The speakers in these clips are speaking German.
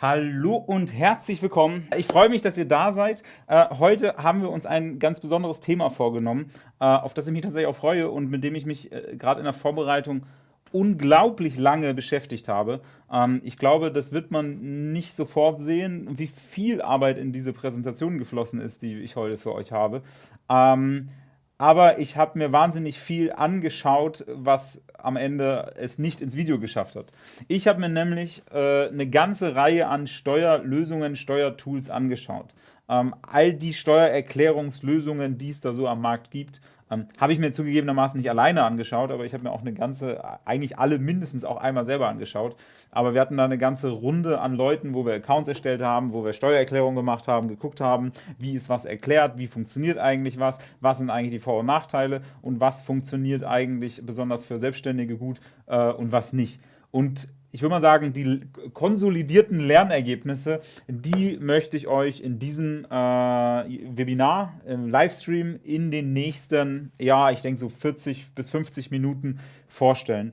Hallo und herzlich willkommen. Ich freue mich, dass ihr da seid. Äh, heute haben wir uns ein ganz besonderes Thema vorgenommen, äh, auf das ich mich tatsächlich auch freue und mit dem ich mich äh, gerade in der Vorbereitung unglaublich lange beschäftigt habe. Ähm, ich glaube, das wird man nicht sofort sehen, wie viel Arbeit in diese Präsentation geflossen ist, die ich heute für euch habe. Ähm, aber ich habe mir wahnsinnig viel angeschaut, was am Ende es nicht ins Video geschafft hat. Ich habe mir nämlich äh, eine ganze Reihe an Steuerlösungen, Steuertools angeschaut. Ähm, all die Steuererklärungslösungen, die es da so am Markt gibt, ähm, habe ich mir zugegebenermaßen nicht alleine angeschaut, aber ich habe mir auch eine ganze, eigentlich alle mindestens auch einmal selber angeschaut. Aber wir hatten da eine ganze Runde an Leuten, wo wir Accounts erstellt haben, wo wir Steuererklärungen gemacht haben, geguckt haben, wie ist was erklärt, wie funktioniert eigentlich was, was sind eigentlich die Vor- und Nachteile und was funktioniert eigentlich besonders für Selbstständige gut äh, und was nicht. Und ich würde mal sagen, die konsolidierten Lernergebnisse, die möchte ich euch in diesem äh, Webinar, im Livestream in den nächsten, ja, ich denke so 40 bis 50 Minuten vorstellen.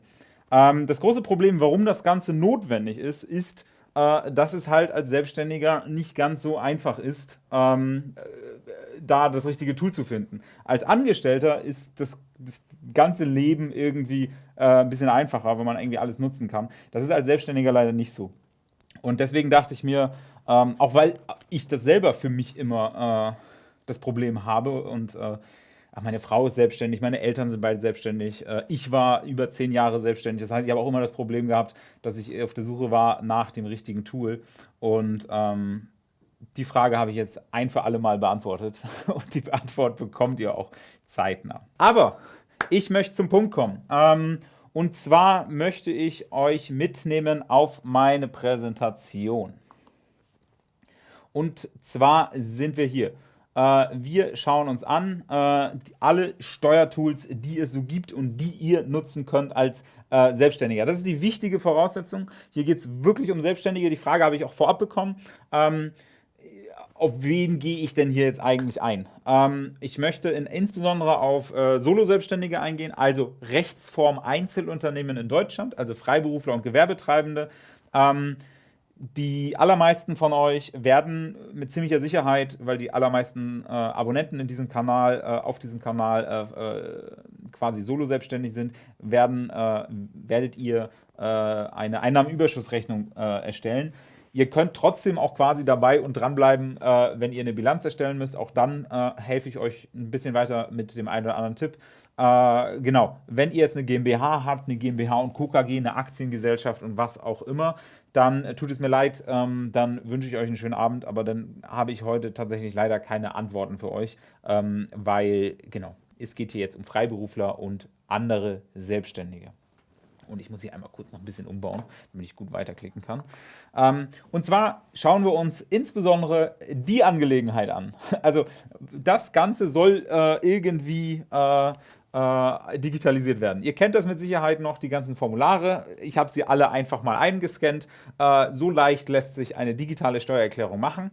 Ähm, das große Problem, warum das Ganze notwendig ist, ist, äh, dass es halt als Selbstständiger nicht ganz so einfach ist, ähm, äh, da das richtige Tool zu finden. Als Angestellter ist das, das ganze Leben irgendwie äh, ein bisschen einfacher, wenn man irgendwie alles nutzen kann. Das ist als Selbstständiger leider nicht so. Und deswegen dachte ich mir, ähm, auch weil ich das selber für mich immer äh, das Problem habe und äh, meine Frau ist selbstständig, meine Eltern sind beide selbstständig, äh, ich war über zehn Jahre selbstständig. Das heißt, ich habe auch immer das Problem gehabt, dass ich auf der Suche war nach dem richtigen Tool. Und ähm, die Frage habe ich jetzt ein für alle Mal beantwortet. Und die Antwort bekommt ihr auch zeitnah. Aber ich möchte zum Punkt kommen. Ähm, und zwar möchte ich euch mitnehmen auf meine Präsentation. Und zwar sind wir hier. Äh, wir schauen uns an äh, alle Steuertools, die es so gibt und die ihr nutzen könnt als äh, Selbstständiger. Das ist die wichtige Voraussetzung. Hier geht es wirklich um Selbstständige. Die Frage habe ich auch vorab bekommen. Ähm, auf wen gehe ich denn hier jetzt eigentlich ein? Ähm, ich möchte in, insbesondere auf äh, Solo-Selbstständige eingehen, also Rechtsform Einzelunternehmen in Deutschland, also Freiberufler und Gewerbetreibende. Ähm, die allermeisten von euch werden mit ziemlicher Sicherheit, weil die allermeisten äh, Abonnenten in diesem Kanal, äh, auf diesem Kanal äh, äh quasi solo selbstständig sind, werden, äh, werdet ihr äh, eine Einnahmenüberschussrechnung erstellen. Ihr könnt trotzdem auch quasi dabei und dranbleiben, äh, wenn ihr eine Bilanz erstellen müsst. Auch dann äh, helfe ich euch ein bisschen weiter mit dem einen oder anderen Tipp. Äh, genau, wenn ihr jetzt eine GmbH habt, eine GmbH und Co. KG, eine Aktiengesellschaft und was auch immer, dann tut es mir leid, ähm, dann wünsche ich euch einen schönen Abend, aber dann habe ich heute tatsächlich leider keine Antworten für euch, ähm, weil, genau, es geht hier jetzt um Freiberufler und andere Selbstständige. Und ich muss hier einmal kurz noch ein bisschen umbauen, damit ich gut weiterklicken kann. Ähm, und zwar schauen wir uns insbesondere die Angelegenheit an. Also das Ganze soll äh, irgendwie äh, äh, digitalisiert werden. Ihr kennt das mit Sicherheit noch, die ganzen Formulare. Ich habe sie alle einfach mal eingescannt. Äh, so leicht lässt sich eine digitale Steuererklärung machen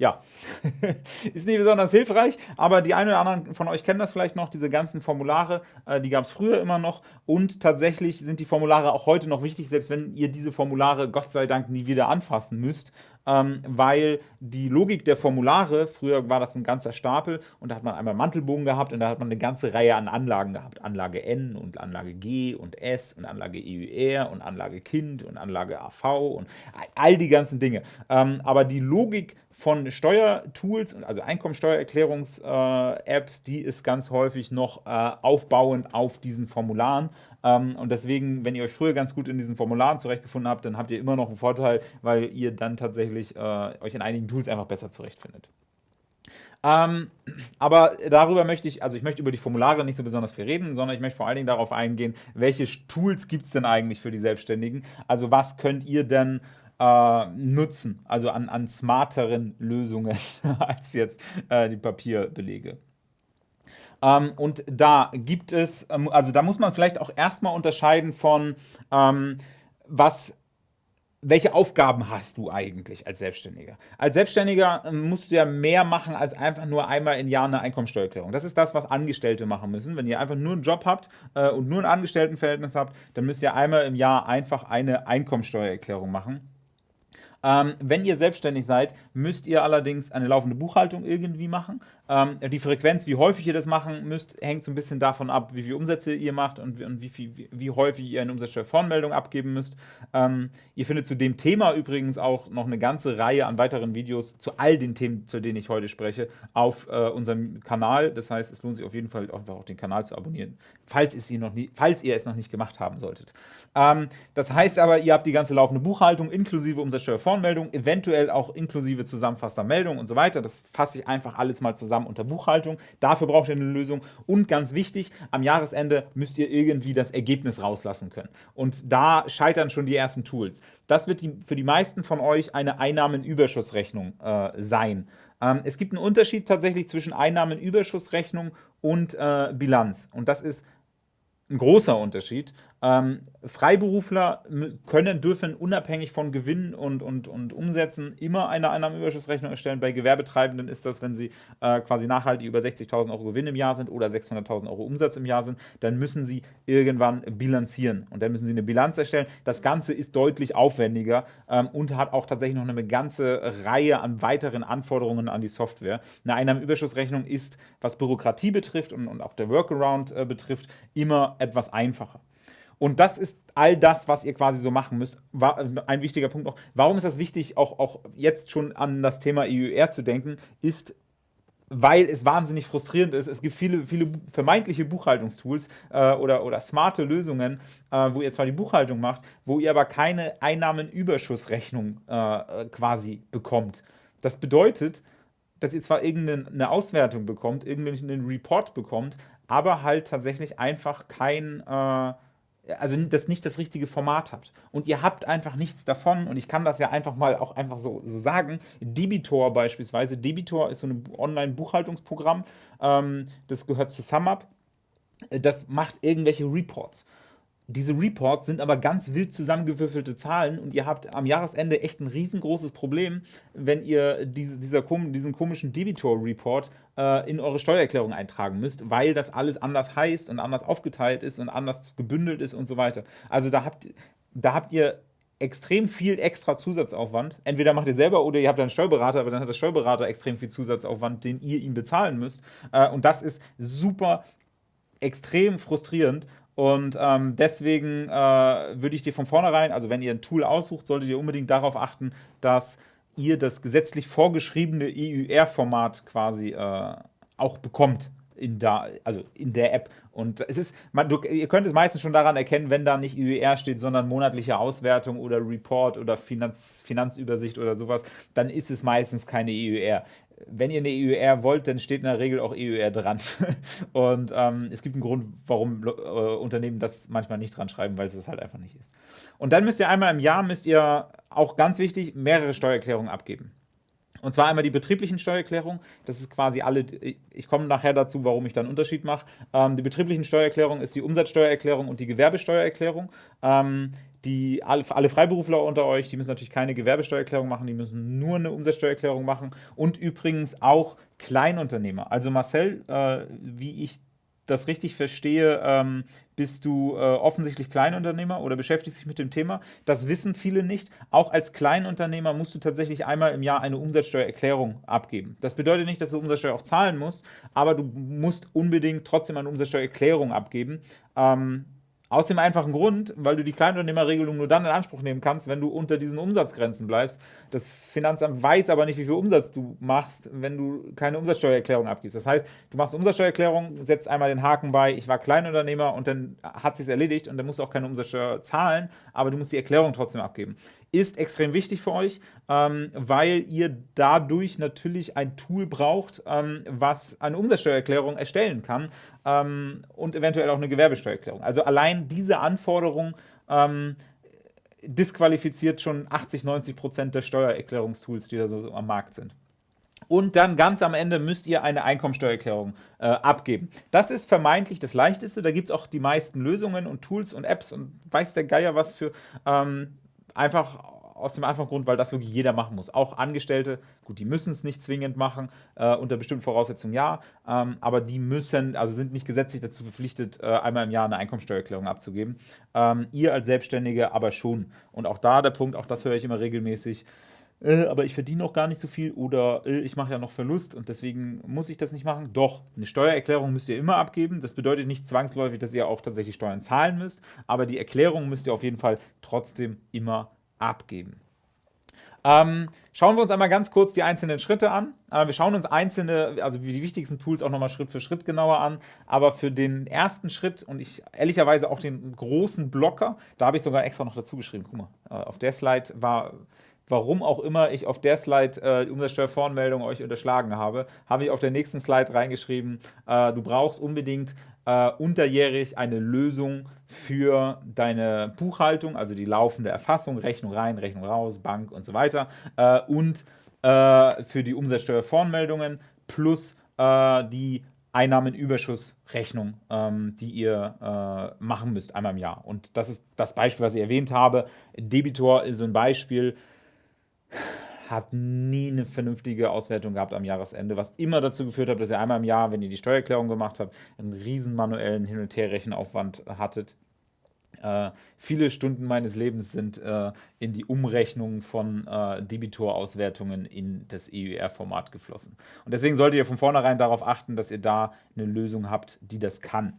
ja, ist nicht besonders hilfreich, aber die einen oder anderen von euch kennen das vielleicht noch, diese ganzen Formulare, äh, die gab es früher immer noch. Und tatsächlich sind die Formulare auch heute noch wichtig, selbst wenn ihr diese Formulare Gott sei Dank nie wieder anfassen müsst, ähm, weil die Logik der Formulare, früher war das ein ganzer Stapel und da hat man einmal Mantelbogen gehabt und da hat man eine ganze Reihe an Anlagen gehabt, Anlage N und Anlage G und S und Anlage EUR und Anlage Kind und Anlage AV und all die ganzen Dinge. Ähm, aber die Logik von Steuertools, also Einkommensteuererklärungs-Apps, die ist ganz häufig noch äh, aufbauend auf diesen Formularen. Ähm, und deswegen, wenn ihr euch früher ganz gut in diesen Formularen zurechtgefunden habt, dann habt ihr immer noch einen Vorteil, weil ihr dann tatsächlich äh, euch in einigen Tools einfach besser zurechtfindet. Ähm, aber darüber möchte ich, also ich möchte über die Formulare nicht so besonders viel reden, sondern ich möchte vor allen Dingen darauf eingehen, welche Tools gibt es denn eigentlich für die Selbstständigen? Also was könnt ihr denn äh, nutzen, also an, an smarteren Lösungen als jetzt äh, die Papierbelege. Ähm, und da gibt es, ähm, also da muss man vielleicht auch erstmal unterscheiden von, ähm, was welche Aufgaben hast du eigentlich als Selbstständiger? Als Selbstständiger ähm, musst du ja mehr machen als einfach nur einmal im Jahr eine Einkommensteuererklärung. Das ist das, was Angestellte machen müssen. Wenn ihr einfach nur einen Job habt äh, und nur ein Angestelltenverhältnis habt, dann müsst ihr einmal im Jahr einfach eine Einkommensteuererklärung machen. Ähm, wenn ihr selbstständig seid, müsst ihr allerdings eine laufende Buchhaltung irgendwie machen. Ähm, die Frequenz, wie häufig ihr das machen müsst, hängt so ein bisschen davon ab, wie viele Umsätze ihr macht und, und wie, viel, wie, wie, häufig ihr eine Umsatzsteuervoranmeldung abgeben müsst. Ähm, ihr findet zu dem Thema übrigens auch noch eine ganze Reihe an weiteren Videos zu all den Themen, zu denen ich heute spreche, auf äh, unserem Kanal. Das heißt, es lohnt sich auf jeden Fall einfach auch den Kanal zu abonnieren, falls, es noch nie, falls ihr es noch nicht gemacht haben solltet. Ähm, das heißt aber, ihr habt die ganze laufende Buchhaltung inklusive Umsatzsteuervoranmeldung, eventuell auch inklusive zusammenfassender Meldung und so weiter. Das fasse ich einfach alles mal zusammen unter Buchhaltung. Dafür braucht ihr eine Lösung. Und ganz wichtig, am Jahresende müsst ihr irgendwie das Ergebnis rauslassen können. Und da scheitern schon die ersten Tools. Das wird die, für die meisten von euch eine Einnahmenüberschussrechnung äh, sein. Ähm, es gibt einen Unterschied tatsächlich zwischen Einnahmenüberschussrechnung und äh, Bilanz. Und das ist ein großer Unterschied. Ähm, Freiberufler können, dürfen unabhängig von Gewinnen und, und, und Umsätzen immer eine Einnahmenüberschussrechnung erstellen. Bei Gewerbetreibenden ist das, wenn sie äh, quasi nachhaltig über 60.000 Euro Gewinn im Jahr sind oder 600.000 Euro Umsatz im Jahr sind, dann müssen sie irgendwann bilanzieren und dann müssen sie eine Bilanz erstellen. Das Ganze ist deutlich aufwendiger ähm, und hat auch tatsächlich noch eine ganze Reihe an weiteren Anforderungen an die Software. Eine Einnahmenüberschussrechnung ist, was Bürokratie betrifft und, und auch der Workaround äh, betrifft, immer etwas einfacher. Und das ist all das, was ihr quasi so machen müsst. Ein wichtiger Punkt auch. Warum ist das wichtig, auch, auch jetzt schon an das Thema EUR zu denken, ist, weil es wahnsinnig frustrierend ist. Es gibt viele, viele vermeintliche Buchhaltungstools äh, oder, oder smarte Lösungen, äh, wo ihr zwar die Buchhaltung macht, wo ihr aber keine Einnahmenüberschussrechnung äh, quasi bekommt. Das bedeutet, dass ihr zwar irgendeine Auswertung bekommt, irgendeinen Report bekommt, aber halt tatsächlich einfach kein äh, also das nicht das richtige Format habt. Und ihr habt einfach nichts davon. Und ich kann das ja einfach mal auch einfach so, so sagen. Debitor beispielsweise. Debitor ist so ein Online-Buchhaltungsprogramm. Ähm, das gehört zu SumUp. Das macht irgendwelche Reports. Diese Reports sind aber ganz wild zusammengewürfelte Zahlen und ihr habt am Jahresende echt ein riesengroßes Problem, wenn ihr diese, dieser, diesen komischen Debitor-Report äh, in eure Steuererklärung eintragen müsst, weil das alles anders heißt und anders aufgeteilt ist und anders gebündelt ist und so weiter. Also da habt, da habt ihr extrem viel extra Zusatzaufwand. Entweder macht ihr selber oder ihr habt einen Steuerberater, aber dann hat der Steuerberater extrem viel Zusatzaufwand, den ihr ihm bezahlen müsst. Äh, und das ist super extrem frustrierend und ähm, deswegen äh, würde ich dir von vornherein, also wenn ihr ein Tool aussucht, solltet ihr unbedingt darauf achten, dass ihr das gesetzlich vorgeschriebene EUR-Format quasi äh, auch bekommt in, da, also in der App. Und es ist, man, du, ihr könnt es meistens schon daran erkennen, wenn da nicht EUR steht, sondern monatliche Auswertung oder Report oder Finanz, Finanzübersicht oder sowas, dann ist es meistens keine EUR wenn ihr eine EUR wollt, dann steht in der Regel auch EUR dran. Und ähm, es gibt einen Grund, warum äh, Unternehmen das manchmal nicht dran schreiben, weil es das halt einfach nicht ist. Und dann müsst ihr einmal im Jahr, müsst ihr auch ganz wichtig, mehrere Steuererklärungen abgeben. Und zwar einmal die betrieblichen Steuererklärungen. Das ist quasi alle, ich komme nachher dazu, warum ich da einen Unterschied mache. Ähm, die betrieblichen Steuererklärung ist die Umsatzsteuererklärung und die Gewerbesteuererklärung. Ähm, die, alle, Freiberufler unter euch, die müssen natürlich keine Gewerbesteuererklärung machen, die müssen nur eine Umsatzsteuererklärung machen. Und übrigens auch Kleinunternehmer. Also Marcel, äh, wie ich das richtig verstehe, ähm, bist du äh, offensichtlich Kleinunternehmer oder beschäftigst dich mit dem Thema. Das wissen viele nicht. Auch als Kleinunternehmer musst du tatsächlich einmal im Jahr eine Umsatzsteuererklärung abgeben. Das bedeutet nicht, dass du Umsatzsteuer auch zahlen musst, aber du musst unbedingt trotzdem eine Umsatzsteuererklärung abgeben. Ähm, aus dem einfachen Grund, weil du die Kleinunternehmerregelung nur dann in Anspruch nehmen kannst, wenn du unter diesen Umsatzgrenzen bleibst. Das Finanzamt weiß aber nicht, wie viel Umsatz du machst, wenn du keine Umsatzsteuererklärung abgibst. Das heißt, du machst Umsatzsteuererklärung, setzt einmal den Haken bei, ich war Kleinunternehmer und dann hat sich erledigt und dann musst du auch keine Umsatzsteuer zahlen, aber du musst die Erklärung trotzdem abgeben ist extrem wichtig für euch, ähm, weil ihr dadurch natürlich ein Tool braucht, ähm, was eine Umsatzsteuererklärung erstellen kann ähm, und eventuell auch eine Gewerbesteuererklärung. Also allein diese Anforderung ähm, disqualifiziert schon 80, 90 Prozent der Steuererklärungstools, die da so, so am Markt sind. Und dann ganz am Ende müsst ihr eine Einkommensteuererklärung äh, abgeben. Das ist vermeintlich das Leichteste. Da gibt es auch die meisten Lösungen und Tools und Apps und weiß der Geier was für. Ähm, einfach aus dem einfachen Grund, weil das wirklich jeder machen muss. Auch Angestellte, gut, die müssen es nicht zwingend machen, äh, unter bestimmten Voraussetzungen ja, ähm, aber die müssen, also sind nicht gesetzlich dazu verpflichtet, äh, einmal im Jahr eine Einkommensteuererklärung abzugeben. Ähm, ihr als Selbstständige aber schon. Und auch da der Punkt, auch das höre ich immer regelmäßig, äh, aber ich verdiene noch gar nicht so viel oder äh, ich mache ja noch Verlust und deswegen muss ich das nicht machen. Doch, eine Steuererklärung müsst ihr immer abgeben. Das bedeutet nicht zwangsläufig, dass ihr auch tatsächlich Steuern zahlen müsst, aber die Erklärung müsst ihr auf jeden Fall trotzdem immer abgeben. Ähm, schauen wir uns einmal ganz kurz die einzelnen Schritte an. Äh, wir schauen uns einzelne, also die wichtigsten Tools auch nochmal Schritt für Schritt genauer an. Aber für den ersten Schritt und ich ehrlicherweise auch den großen Blocker, da habe ich sogar extra noch dazu geschrieben. Guck mal, äh, auf der Slide war warum auch immer ich auf der Slide äh, die Umsatzsteuervoranmeldung euch unterschlagen habe, habe ich auf der nächsten Slide reingeschrieben, äh, du brauchst unbedingt äh, unterjährig eine Lösung für deine Buchhaltung, also die laufende Erfassung, Rechnung rein, Rechnung raus, Bank und so weiter äh, und äh, für die Umsatzsteuervoranmeldungen plus äh, die Einnahmenüberschussrechnung, ähm, die ihr äh, machen müsst einmal im Jahr. Und das ist das Beispiel, was ich erwähnt habe. Debitor ist so ein Beispiel hat nie eine vernünftige Auswertung gehabt am Jahresende, was immer dazu geführt hat, dass ihr einmal im Jahr, wenn ihr die Steuererklärung gemacht habt, einen riesen manuellen Hin- und Her-Rechenaufwand hattet. Äh, viele Stunden meines Lebens sind äh, in die Umrechnung von äh, Debitor-Auswertungen in das EUR-Format geflossen. Und deswegen solltet ihr von vornherein darauf achten, dass ihr da eine Lösung habt, die das kann.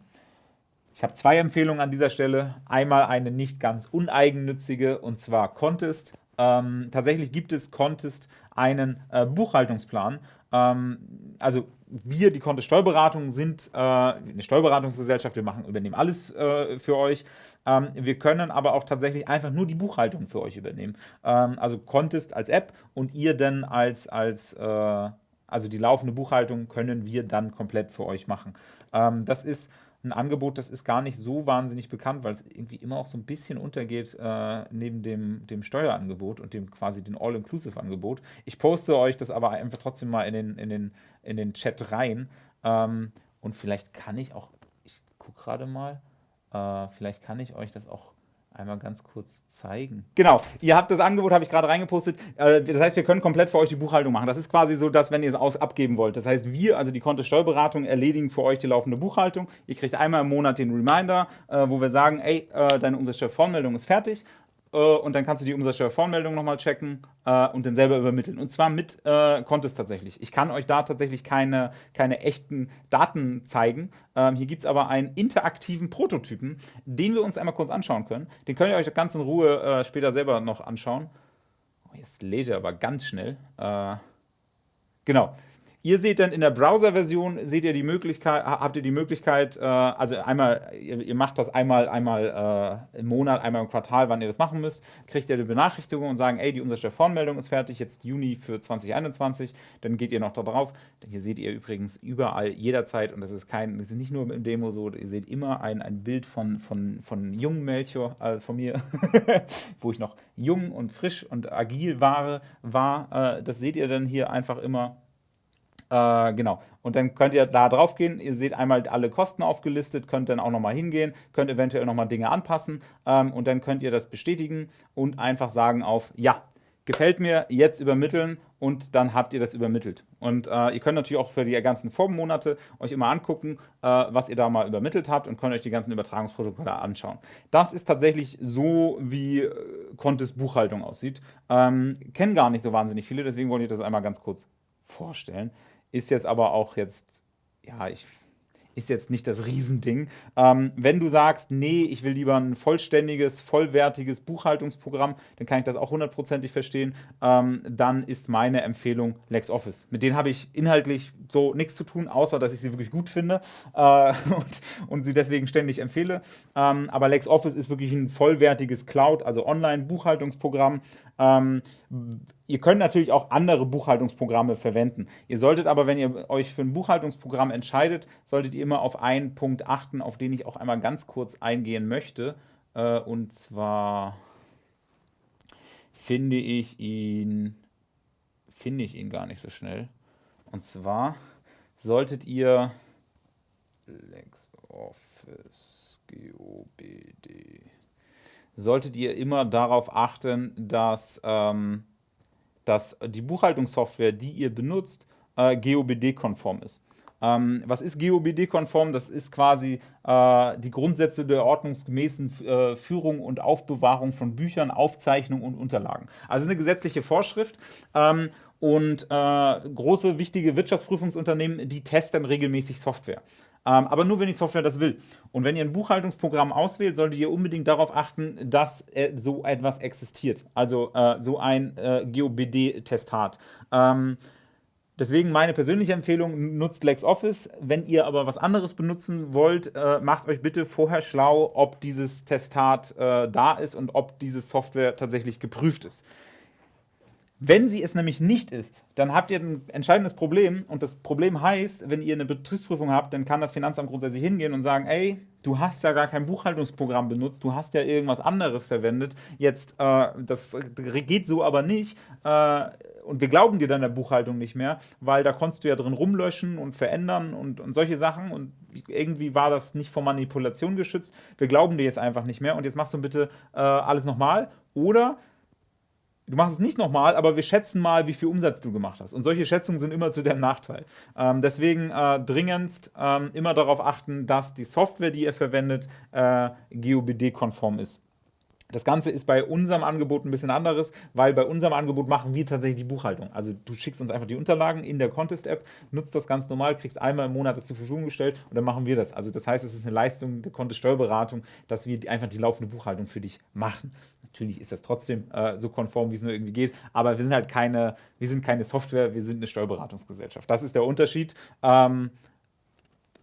Ich habe zwei Empfehlungen an dieser Stelle. Einmal eine nicht ganz uneigennützige, und zwar Contest. Ähm, tatsächlich gibt es Contest einen äh, Buchhaltungsplan. Ähm, also wir, die Contest Steuerberatung, sind äh, eine Steuerberatungsgesellschaft. Wir machen, übernehmen alles äh, für euch. Ähm, wir können aber auch tatsächlich einfach nur die Buchhaltung für euch übernehmen. Ähm, also Contest als App und ihr dann als, als äh, also die laufende Buchhaltung können wir dann komplett für euch machen. Ähm, das ist ein Angebot, das ist gar nicht so wahnsinnig bekannt, weil es irgendwie immer auch so ein bisschen untergeht äh, neben dem, dem Steuerangebot und dem quasi den All-Inclusive-Angebot. Ich poste euch das aber einfach trotzdem mal in den, in den, in den Chat rein. Ähm, und vielleicht kann ich auch, ich gucke gerade mal, äh, vielleicht kann ich euch das auch einmal ganz kurz zeigen. Genau, ihr habt das Angebot, habe ich gerade reingepostet. Äh, das heißt, wir können komplett für euch die Buchhaltung machen. Das ist quasi so, dass wenn ihr es aus abgeben wollt. Das heißt, wir, also die Konto Steuerberatung, erledigen für euch die laufende Buchhaltung. Ihr kriegt einmal im Monat den Reminder, äh, wo wir sagen, ey, äh, deine Umsatzsteuervoranmeldung ist fertig und dann kannst du die Umsatzsteuervoranmeldung nochmal checken äh, und dann selber übermitteln. Und zwar mit äh, Contest tatsächlich. Ich kann euch da tatsächlich keine, keine echten Daten zeigen. Ähm, hier gibt es aber einen interaktiven Prototypen, den wir uns einmal kurz anschauen können. Den könnt ihr euch ganz in Ruhe äh, später selber noch anschauen. Oh, jetzt lädt er aber ganz schnell. Äh, genau. Ihr seht dann in der Browser-Version, seht ihr die Möglichkeit, habt ihr die Möglichkeit, äh, also einmal, ihr, ihr, macht das einmal, einmal äh, im Monat, einmal im Quartal, wann ihr das machen müsst, kriegt ihr die Benachrichtigung und sagen, ey, die Umsatzsteuervoranmeldung ist fertig, jetzt Juni für 2021, dann geht ihr noch da drauf. Hier seht ihr übrigens überall, jederzeit, und das ist kein, das ist nicht nur im Demo so, ihr seht immer ein, ein Bild von, von, von jungen Melchior, äh, von mir, wo ich noch jung und frisch und agil war, war. Äh, das seht ihr dann hier einfach immer äh, genau. Und dann könnt ihr da drauf gehen. Ihr seht einmal alle Kosten aufgelistet, könnt dann auch nochmal hingehen, könnt eventuell nochmal Dinge anpassen ähm, und dann könnt ihr das bestätigen und einfach sagen auf Ja, gefällt mir, jetzt übermitteln und dann habt ihr das übermittelt. Und äh, ihr könnt natürlich auch für die ganzen Vormonate euch immer angucken, äh, was ihr da mal übermittelt habt und könnt euch die ganzen Übertragungsprotokolle anschauen. Das ist tatsächlich so, wie äh, Contest Buchhaltung aussieht. Ähm, kennen gar nicht so wahnsinnig viele, deswegen wollte ich das einmal ganz kurz vorstellen. Ist jetzt aber auch jetzt, ja, ich ist jetzt nicht das Riesending. Ähm, wenn du sagst, nee, ich will lieber ein vollständiges, vollwertiges Buchhaltungsprogramm, dann kann ich das auch hundertprozentig verstehen. Ähm, dann ist meine Empfehlung LexOffice. Mit denen habe ich inhaltlich so nichts zu tun, außer dass ich sie wirklich gut finde äh, und, und, sie deswegen ständig empfehle. Ähm, aber LexOffice ist wirklich ein vollwertiges Cloud, also Online-Buchhaltungsprogramm. Ihr könnt natürlich auch andere Buchhaltungsprogramme verwenden. Ihr solltet aber, wenn ihr euch für ein Buchhaltungsprogramm entscheidet, solltet ihr immer auf einen Punkt achten, auf den ich auch einmal ganz kurz eingehen möchte. Äh, und zwar finde ich ihn, finde ich ihn gar nicht so schnell. Und zwar solltet ihr LexOffice GOBD solltet ihr immer darauf achten, dass ähm, dass die Buchhaltungssoftware, die ihr benutzt, äh, GOBD-konform ist. Ähm, was ist GOBD-konform? Das ist quasi äh, die Grundsätze der ordnungsgemäßen äh, Führung und Aufbewahrung von Büchern, Aufzeichnungen und Unterlagen. Also eine gesetzliche Vorschrift. Ähm, und äh, große, wichtige Wirtschaftsprüfungsunternehmen, die testen regelmäßig Software. Ähm, aber nur, wenn die Software das will. Und wenn ihr ein Buchhaltungsprogramm auswählt, solltet ihr unbedingt darauf achten, dass äh, so etwas existiert. Also äh, so ein äh, GOBD-Testat. Ähm, Deswegen meine persönliche Empfehlung, nutzt LexOffice. Wenn ihr aber was anderes benutzen wollt, äh, macht euch bitte vorher schlau, ob dieses Testat äh, da ist und ob diese Software tatsächlich geprüft ist. Wenn sie es nämlich nicht ist, dann habt ihr ein entscheidendes Problem und das Problem heißt, wenn ihr eine Betriebsprüfung habt, dann kann das Finanzamt grundsätzlich hingehen und sagen, ey, du hast ja gar kein Buchhaltungsprogramm benutzt, du hast ja irgendwas anderes verwendet, jetzt, äh, das geht so aber nicht äh, und wir glauben dir dann der Buchhaltung nicht mehr, weil da konntest du ja drin rumlöschen und verändern und, und solche Sachen. Und irgendwie war das nicht vor Manipulation geschützt, wir glauben dir jetzt einfach nicht mehr. Und jetzt machst du bitte äh, alles nochmal. Oder Du machst es nicht nochmal, aber wir schätzen mal, wie viel Umsatz du gemacht hast. Und solche Schätzungen sind immer zu deinem Nachteil. Ähm, deswegen äh, dringendst ähm, immer darauf achten, dass die Software, die ihr verwendet, äh, GOBD-konform ist. Das Ganze ist bei unserem Angebot ein bisschen anderes, weil bei unserem Angebot machen wir tatsächlich die Buchhaltung. Also du schickst uns einfach die Unterlagen in der Contest-App, nutzt das ganz normal, kriegst einmal im Monat das zur Verfügung gestellt und dann machen wir das. Also das heißt, es ist eine Leistung der Contest-Steuerberatung, dass wir einfach die laufende Buchhaltung für dich machen. Natürlich ist das trotzdem äh, so konform, wie es nur irgendwie geht, aber wir sind halt keine, wir sind keine Software, wir sind eine Steuerberatungsgesellschaft. Das ist der Unterschied. Ähm,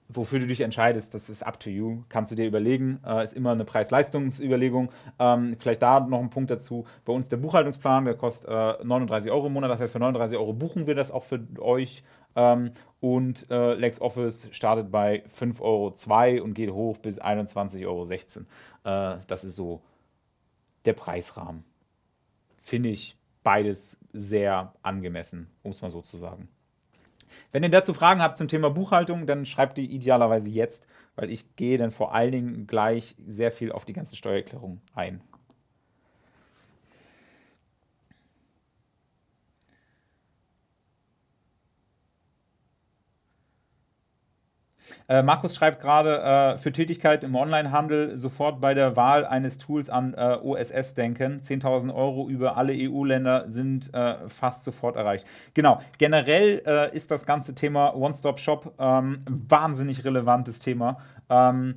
wofür du dich entscheidest, das ist up to you. Kannst du dir überlegen. Äh, ist immer eine Preis-Leistungs-Überlegung. Ähm, vielleicht da noch ein Punkt dazu. Bei uns der Buchhaltungsplan, der kostet äh, 39 Euro im Monat. Das heißt, für 39 Euro buchen wir das auch für euch. Ähm, und äh, LexOffice startet bei 5,02 Euro und geht hoch bis 21,16 Euro. Äh, das ist so der Preisrahmen. Finde ich beides sehr angemessen, um es mal so zu sagen. Wenn ihr dazu Fragen habt zum Thema Buchhaltung, dann schreibt die idealerweise jetzt, weil ich gehe dann vor allen Dingen gleich sehr viel auf die ganzen Steuererklärungen ein. Äh, Markus schreibt gerade, äh, für Tätigkeit im Onlinehandel sofort bei der Wahl eines Tools an äh, OSS denken. 10.000 Euro über alle EU-Länder sind äh, fast sofort erreicht. Genau, generell äh, ist das ganze Thema One-Stop-Shop ähm, wahnsinnig relevantes Thema. Ähm,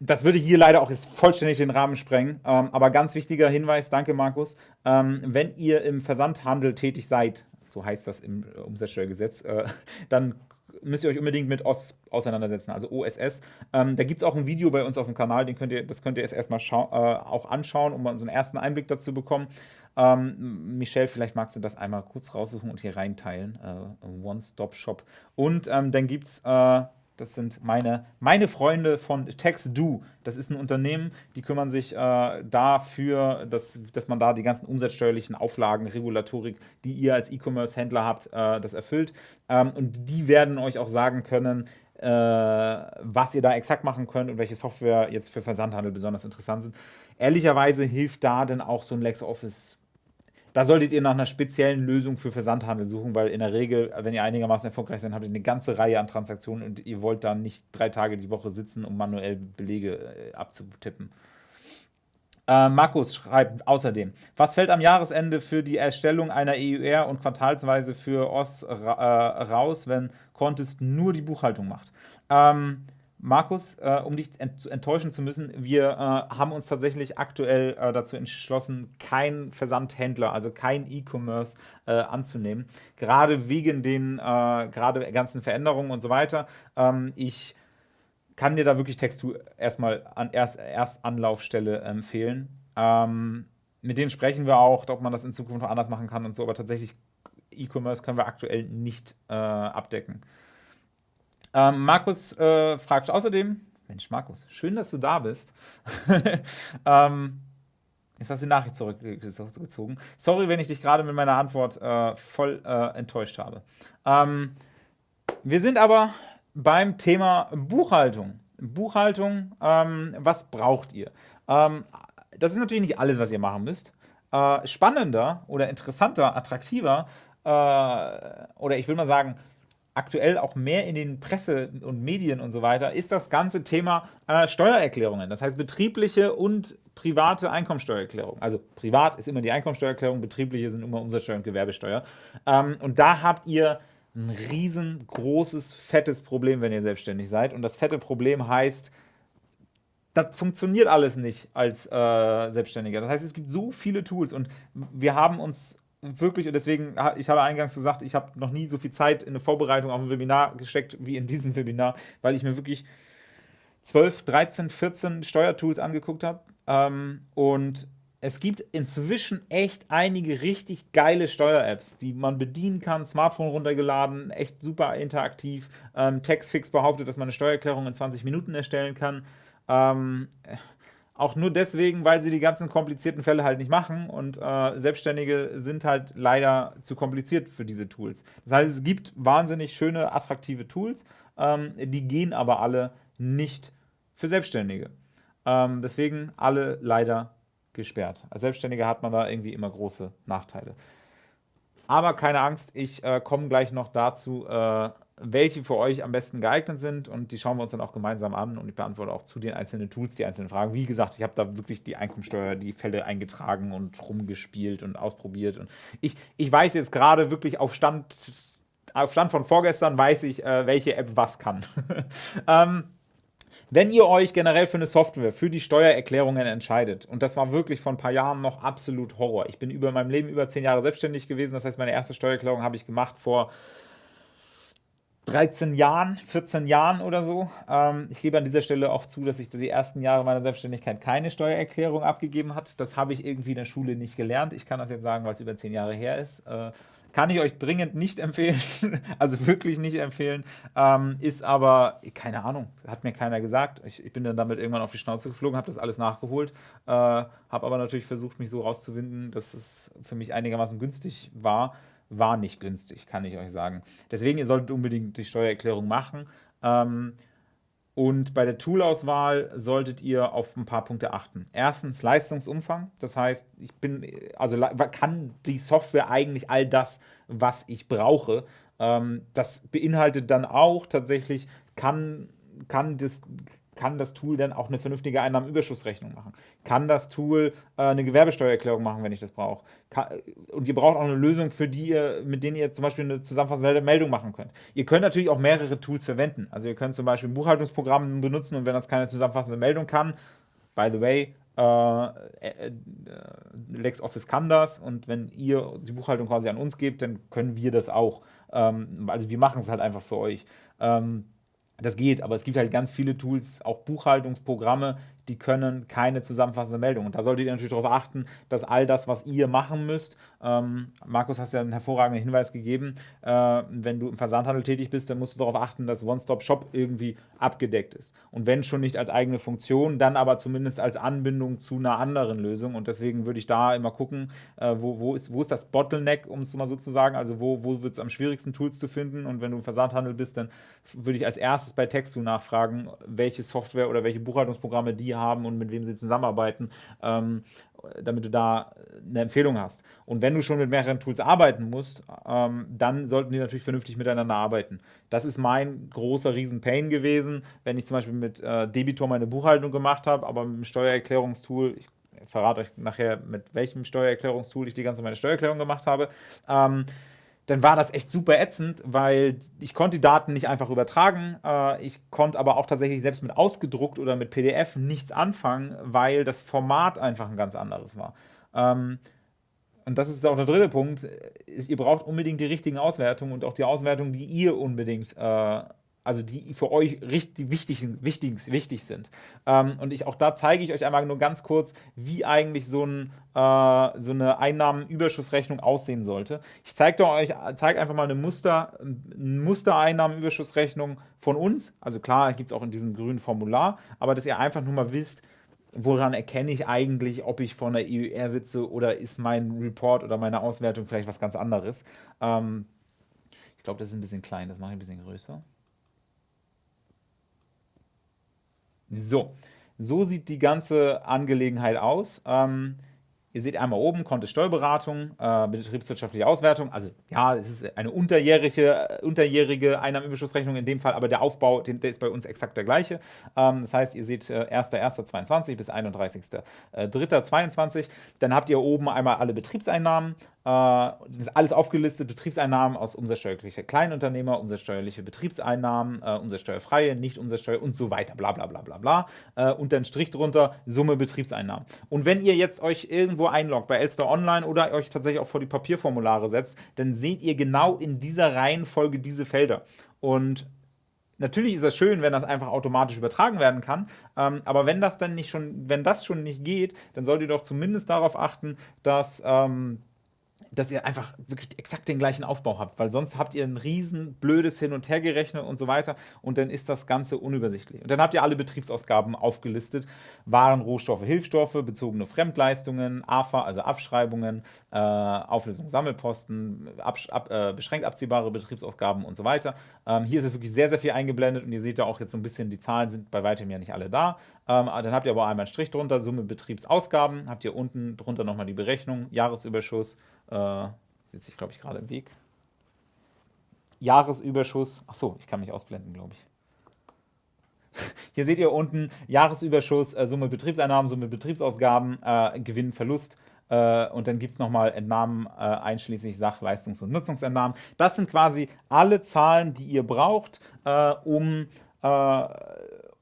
das würde hier leider auch jetzt vollständig den Rahmen sprengen. Ähm, aber ganz wichtiger Hinweis, danke Markus, ähm, wenn ihr im Versandhandel tätig seid, so heißt das im Umsatzsteuergesetz, äh, dann müsst ihr euch unbedingt mit OS auseinandersetzen, also OSS. Ähm, da gibt es auch ein Video bei uns auf dem Kanal, den könnt ihr, das könnt ihr jetzt erstmal äh, auch anschauen, um so einen ersten Einblick dazu zu bekommen. Ähm, Michelle, vielleicht magst du das einmal kurz raussuchen und hier reinteilen. Äh, One-Stop-Shop. Und ähm, dann gibt es äh, das sind meine, meine Freunde von TaxDo. Das ist ein Unternehmen, die kümmern sich äh, dafür, dass, dass man da die ganzen umsatzsteuerlichen Auflagen, Regulatorik, die ihr als E-Commerce-Händler habt, äh, das erfüllt. Ähm, und die werden euch auch sagen können, äh, was ihr da exakt machen könnt und welche Software jetzt für Versandhandel besonders interessant sind. Ehrlicherweise hilft da dann auch so ein LexOffice da solltet ihr nach einer speziellen Lösung für Versandhandel suchen, weil in der Regel, wenn ihr einigermaßen erfolgreich seid, habt ihr eine ganze Reihe an Transaktionen und ihr wollt dann nicht drei Tage die Woche sitzen, um manuell Belege äh, abzutippen. Äh, Markus schreibt außerdem, was fällt am Jahresende für die Erstellung einer EUR und quartalsweise für OS ra äh, raus, wenn Contest nur die Buchhaltung macht? Ähm, Markus, äh, um dich ent enttäuschen zu müssen, wir äh, haben uns tatsächlich aktuell äh, dazu entschlossen, keinen Versandhändler, also kein E-Commerce äh, anzunehmen. Gerade wegen den äh, gerade ganzen Veränderungen und so weiter. Ähm, ich kann dir da wirklich Textur erstmal an erst, erst Anlaufstelle empfehlen. Ähm, mit denen sprechen wir auch, ob man das in Zukunft noch anders machen kann und so, aber tatsächlich E-Commerce können wir aktuell nicht äh, abdecken. Ähm, Markus äh, fragt außerdem, Mensch, Markus, schön, dass du da bist. ähm, jetzt hast du die Nachricht zurückgezogen. Sorry, wenn ich dich gerade mit meiner Antwort äh, voll äh, enttäuscht habe. Ähm, wir sind aber beim Thema Buchhaltung. Buchhaltung, ähm, was braucht ihr? Ähm, das ist natürlich nicht alles, was ihr machen müsst. Äh, spannender oder interessanter, attraktiver äh, oder ich will mal sagen, aktuell auch mehr in den Presse und Medien und so weiter, ist das ganze Thema äh, Steuererklärungen. Das heißt betriebliche und private Einkommensteuererklärung. Also privat ist immer die Einkommensteuererklärung, betriebliche sind immer Umsatzsteuer und Gewerbesteuer. Ähm, und da habt ihr ein riesengroßes, fettes Problem, wenn ihr selbstständig seid. Und das fette Problem heißt, das funktioniert alles nicht als äh, Selbstständiger. Das heißt, es gibt so viele Tools und wir haben uns wirklich, und deswegen, ich habe eingangs gesagt, ich habe noch nie so viel Zeit in eine Vorbereitung auf ein Webinar gesteckt wie in diesem Webinar, weil ich mir wirklich 12, 13, 14 Steuertools angeguckt habe. Ähm, und es gibt inzwischen echt einige richtig geile Steuer-Apps, die man bedienen kann, Smartphone runtergeladen, echt super interaktiv. Ähm, Textfix behauptet, dass man eine Steuererklärung in 20 Minuten erstellen kann. Ähm, auch nur deswegen, weil sie die ganzen komplizierten Fälle halt nicht machen und äh, Selbstständige sind halt leider zu kompliziert für diese Tools. Das heißt, es gibt wahnsinnig schöne, attraktive Tools, ähm, die gehen aber alle nicht für Selbstständige. Ähm, deswegen alle leider gesperrt. Als Selbstständiger hat man da irgendwie immer große Nachteile. Aber keine Angst, ich äh, komme gleich noch dazu, äh, welche für euch am besten geeignet sind und die schauen wir uns dann auch gemeinsam an und ich beantworte auch zu den einzelnen Tools die einzelnen Fragen. Wie gesagt, ich habe da wirklich die Einkommensteuer, die Fälle eingetragen und rumgespielt und ausprobiert und ich, ich weiß jetzt gerade wirklich auf Stand, auf Stand von vorgestern weiß ich, äh, welche App was kann. ähm, wenn ihr euch generell für eine Software, für die Steuererklärungen entscheidet, und das war wirklich vor ein paar Jahren noch absolut Horror. Ich bin über meinem Leben über zehn Jahre selbstständig gewesen, das heißt, meine erste Steuererklärung habe ich gemacht vor 13 Jahren, 14 Jahren oder so. Ähm, ich gebe an dieser Stelle auch zu, dass ich die ersten Jahre meiner Selbstständigkeit keine Steuererklärung abgegeben hat. Das habe ich irgendwie in der Schule nicht gelernt. Ich kann das jetzt sagen, weil es über 10 Jahre her ist. Äh, kann ich euch dringend nicht empfehlen, also wirklich nicht empfehlen. Ähm, ist aber, keine Ahnung, hat mir keiner gesagt. Ich, ich bin dann damit irgendwann auf die Schnauze geflogen, habe das alles nachgeholt, äh, habe aber natürlich versucht, mich so rauszuwinden, dass es für mich einigermaßen günstig war war nicht günstig, kann ich euch sagen. Deswegen, ihr solltet unbedingt die Steuererklärung machen. Ähm, und bei der Toolauswahl solltet ihr auf ein paar Punkte achten. Erstens Leistungsumfang, das heißt, ich bin, also kann die Software eigentlich all das, was ich brauche. Ähm, das beinhaltet dann auch tatsächlich, kann, kann das kann das Tool dann auch eine vernünftige Einnahmenüberschussrechnung machen? Kann das Tool äh, eine Gewerbesteuererklärung machen, wenn ich das brauche? Und ihr braucht auch eine Lösung, für die ihr, mit denen ihr zum Beispiel eine zusammenfassende Meldung machen könnt. Ihr könnt natürlich auch mehrere Tools verwenden. Also ihr könnt zum Beispiel ein Buchhaltungsprogramm benutzen und wenn das keine zusammenfassende Meldung kann, by the way, äh, äh, äh LexOffice kann das und wenn ihr die Buchhaltung quasi an uns gebt, dann können wir das auch. Ähm, also wir machen es halt einfach für euch. Ähm, das geht, aber es gibt halt ganz viele Tools, auch Buchhaltungsprogramme, die können keine zusammenfassende Meldung. Und da solltet ihr natürlich darauf achten, dass all das, was ihr machen müsst, ähm, Markus, hast ja einen hervorragenden Hinweis gegeben, äh, wenn du im Versandhandel tätig bist, dann musst du darauf achten, dass One-Stop-Shop irgendwie abgedeckt ist. Und wenn schon nicht als eigene Funktion, dann aber zumindest als Anbindung zu einer anderen Lösung. Und deswegen würde ich da immer gucken, äh, wo, wo, ist, wo ist das Bottleneck, um es mal so zu sagen, also wo, wo wird es am schwierigsten, Tools zu finden. Und wenn du im Versandhandel bist, dann würde ich als erstes bei Textu nachfragen, welche Software oder welche Buchhaltungsprogramme die haben und mit wem sie zusammenarbeiten, ähm, damit du da eine Empfehlung hast. Und wenn du schon mit mehreren Tools arbeiten musst, ähm, dann sollten die natürlich vernünftig miteinander arbeiten. Das ist mein großer Riesen-Pain gewesen, wenn ich zum Beispiel mit äh, Debitor meine Buchhaltung gemacht habe, aber mit dem Steuererklärungstool, ich verrate euch nachher, mit welchem Steuererklärungstool ich die ganze meine Steuererklärung gemacht habe, ähm, dann war das echt super ätzend, weil ich konnte die Daten nicht einfach übertragen. Äh, ich konnte aber auch tatsächlich selbst mit ausgedruckt oder mit PDF nichts anfangen, weil das Format einfach ein ganz anderes war. Ähm, und das ist auch der dritte Punkt. Ihr braucht unbedingt die richtigen Auswertungen und auch die Auswertungen, die ihr unbedingt äh, also die für euch richtig wichtig, wichtig, wichtig sind. Ähm, und ich, auch da zeige ich euch einmal nur ganz kurz, wie eigentlich so, ein, äh, so eine Einnahmenüberschussrechnung aussehen sollte. Ich zeige euch zeige einfach mal eine Muster, Mustereinnahmenüberschussrechnung von uns. Also klar, gibt es auch in diesem grünen Formular, aber dass ihr einfach nur mal wisst, woran erkenne ich eigentlich, ob ich vor einer EUR sitze oder ist mein Report oder meine Auswertung vielleicht was ganz anderes. Ähm, ich glaube, das ist ein bisschen klein, das mache ich ein bisschen größer. So, so sieht die ganze Angelegenheit aus. Ähm, Ihr seht einmal oben Kontist Steuerberatung, äh, betriebswirtschaftliche Auswertung. Also ja, es ist eine unterjährige, äh, unterjährige Einnahmenüberschussrechnung in dem Fall, aber der Aufbau, den, der ist bei uns exakt der gleiche. Ähm, das heißt, ihr seht äh, 1.1.22 bis 31.03.22. Dann habt ihr oben einmal alle Betriebseinnahmen, äh, alles aufgelistet, Betriebseinnahmen aus umsatzsteuerliche Kleinunternehmer, umsatzsteuerliche Betriebseinnahmen, äh, umsatzsteuerfreie, nicht umsatzsteuer und so weiter, bla bla bla bla bla. Äh, und dann Strich drunter, Summe Betriebseinnahmen. Und wenn ihr jetzt euch irgendwo einloggt bei Elster Online oder euch tatsächlich auch vor die Papierformulare setzt, dann seht ihr genau in dieser Reihenfolge diese Felder. Und Natürlich ist es schön, wenn das einfach automatisch übertragen werden kann, ähm, aber wenn das dann nicht schon, wenn das schon nicht geht, dann solltet ihr doch zumindest darauf achten, dass ähm, dass ihr einfach wirklich exakt den gleichen Aufbau habt, weil sonst habt ihr ein riesen blödes Hin- und Hergerechne und so weiter und dann ist das Ganze unübersichtlich. Und dann habt ihr alle Betriebsausgaben aufgelistet, Waren, Rohstoffe, Hilfsstoffe, bezogene Fremdleistungen, AFA, also Abschreibungen, äh, Auflösung Sammelposten, ab, ab, äh, beschränkt abziehbare Betriebsausgaben und so weiter. Ähm, hier ist es wirklich sehr, sehr viel eingeblendet und ihr seht da auch jetzt so ein bisschen, die Zahlen sind bei weitem ja nicht alle da. Ähm, dann habt ihr aber einmal einen Strich drunter, Summe Betriebsausgaben, habt ihr unten drunter nochmal die Berechnung, Jahresüberschuss, äh, sitze ich glaube ich gerade im Weg. Jahresüberschuss, achso, ich kann mich ausblenden, glaube ich. Hier seht ihr unten Jahresüberschuss, äh, Summe Betriebseinnahmen, Summe Betriebsausgaben, äh, Gewinn, Verlust. Äh, und dann gibt es nochmal Entnahmen äh, einschließlich Sach-, Leistungs- und Nutzungsentnahmen. Das sind quasi alle Zahlen, die ihr braucht, äh, um äh,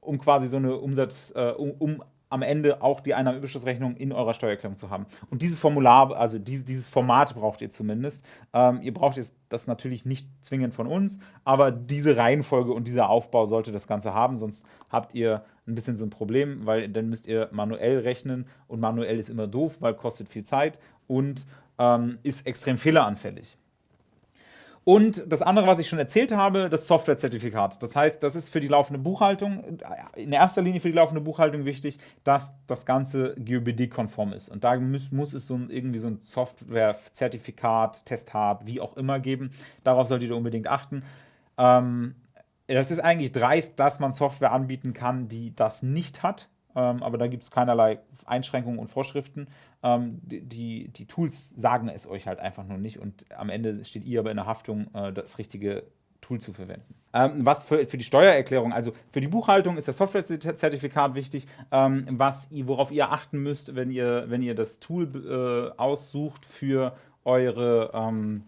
um quasi so eine Umsatz, um, um, am Ende auch die Einnahmenüberschussrechnung in eurer Steuererklärung zu haben. Und dieses Formular, also dieses, dieses Format braucht ihr zumindest. Ähm, ihr braucht jetzt das natürlich nicht zwingend von uns, aber diese Reihenfolge und dieser Aufbau sollte das Ganze haben, sonst habt ihr ein bisschen so ein Problem, weil dann müsst ihr manuell rechnen und manuell ist immer doof, weil kostet viel Zeit und ähm, ist extrem fehleranfällig. Und das andere, was ich schon erzählt habe, das Softwarezertifikat. Das heißt, das ist für die laufende Buchhaltung, in erster Linie für die laufende Buchhaltung wichtig, dass das Ganze GOBD-konform ist. Und da muss, muss es so ein, irgendwie so ein Softwarezertifikat, Testhard, wie auch immer geben. Darauf solltet ihr unbedingt achten. Ähm, das ist eigentlich dreist, dass man Software anbieten kann, die das nicht hat. Ähm, aber da gibt es keinerlei Einschränkungen und Vorschriften. Ähm, die, die, Tools sagen es euch halt einfach nur nicht und am Ende steht ihr aber in der Haftung, äh, das richtige Tool zu verwenden. Ähm, was für, für die Steuererklärung, also für die Buchhaltung ist das Softwarezertifikat wichtig, ähm, was, worauf ihr achten müsst, wenn ihr, wenn ihr das Tool äh, aussucht für eure ähm,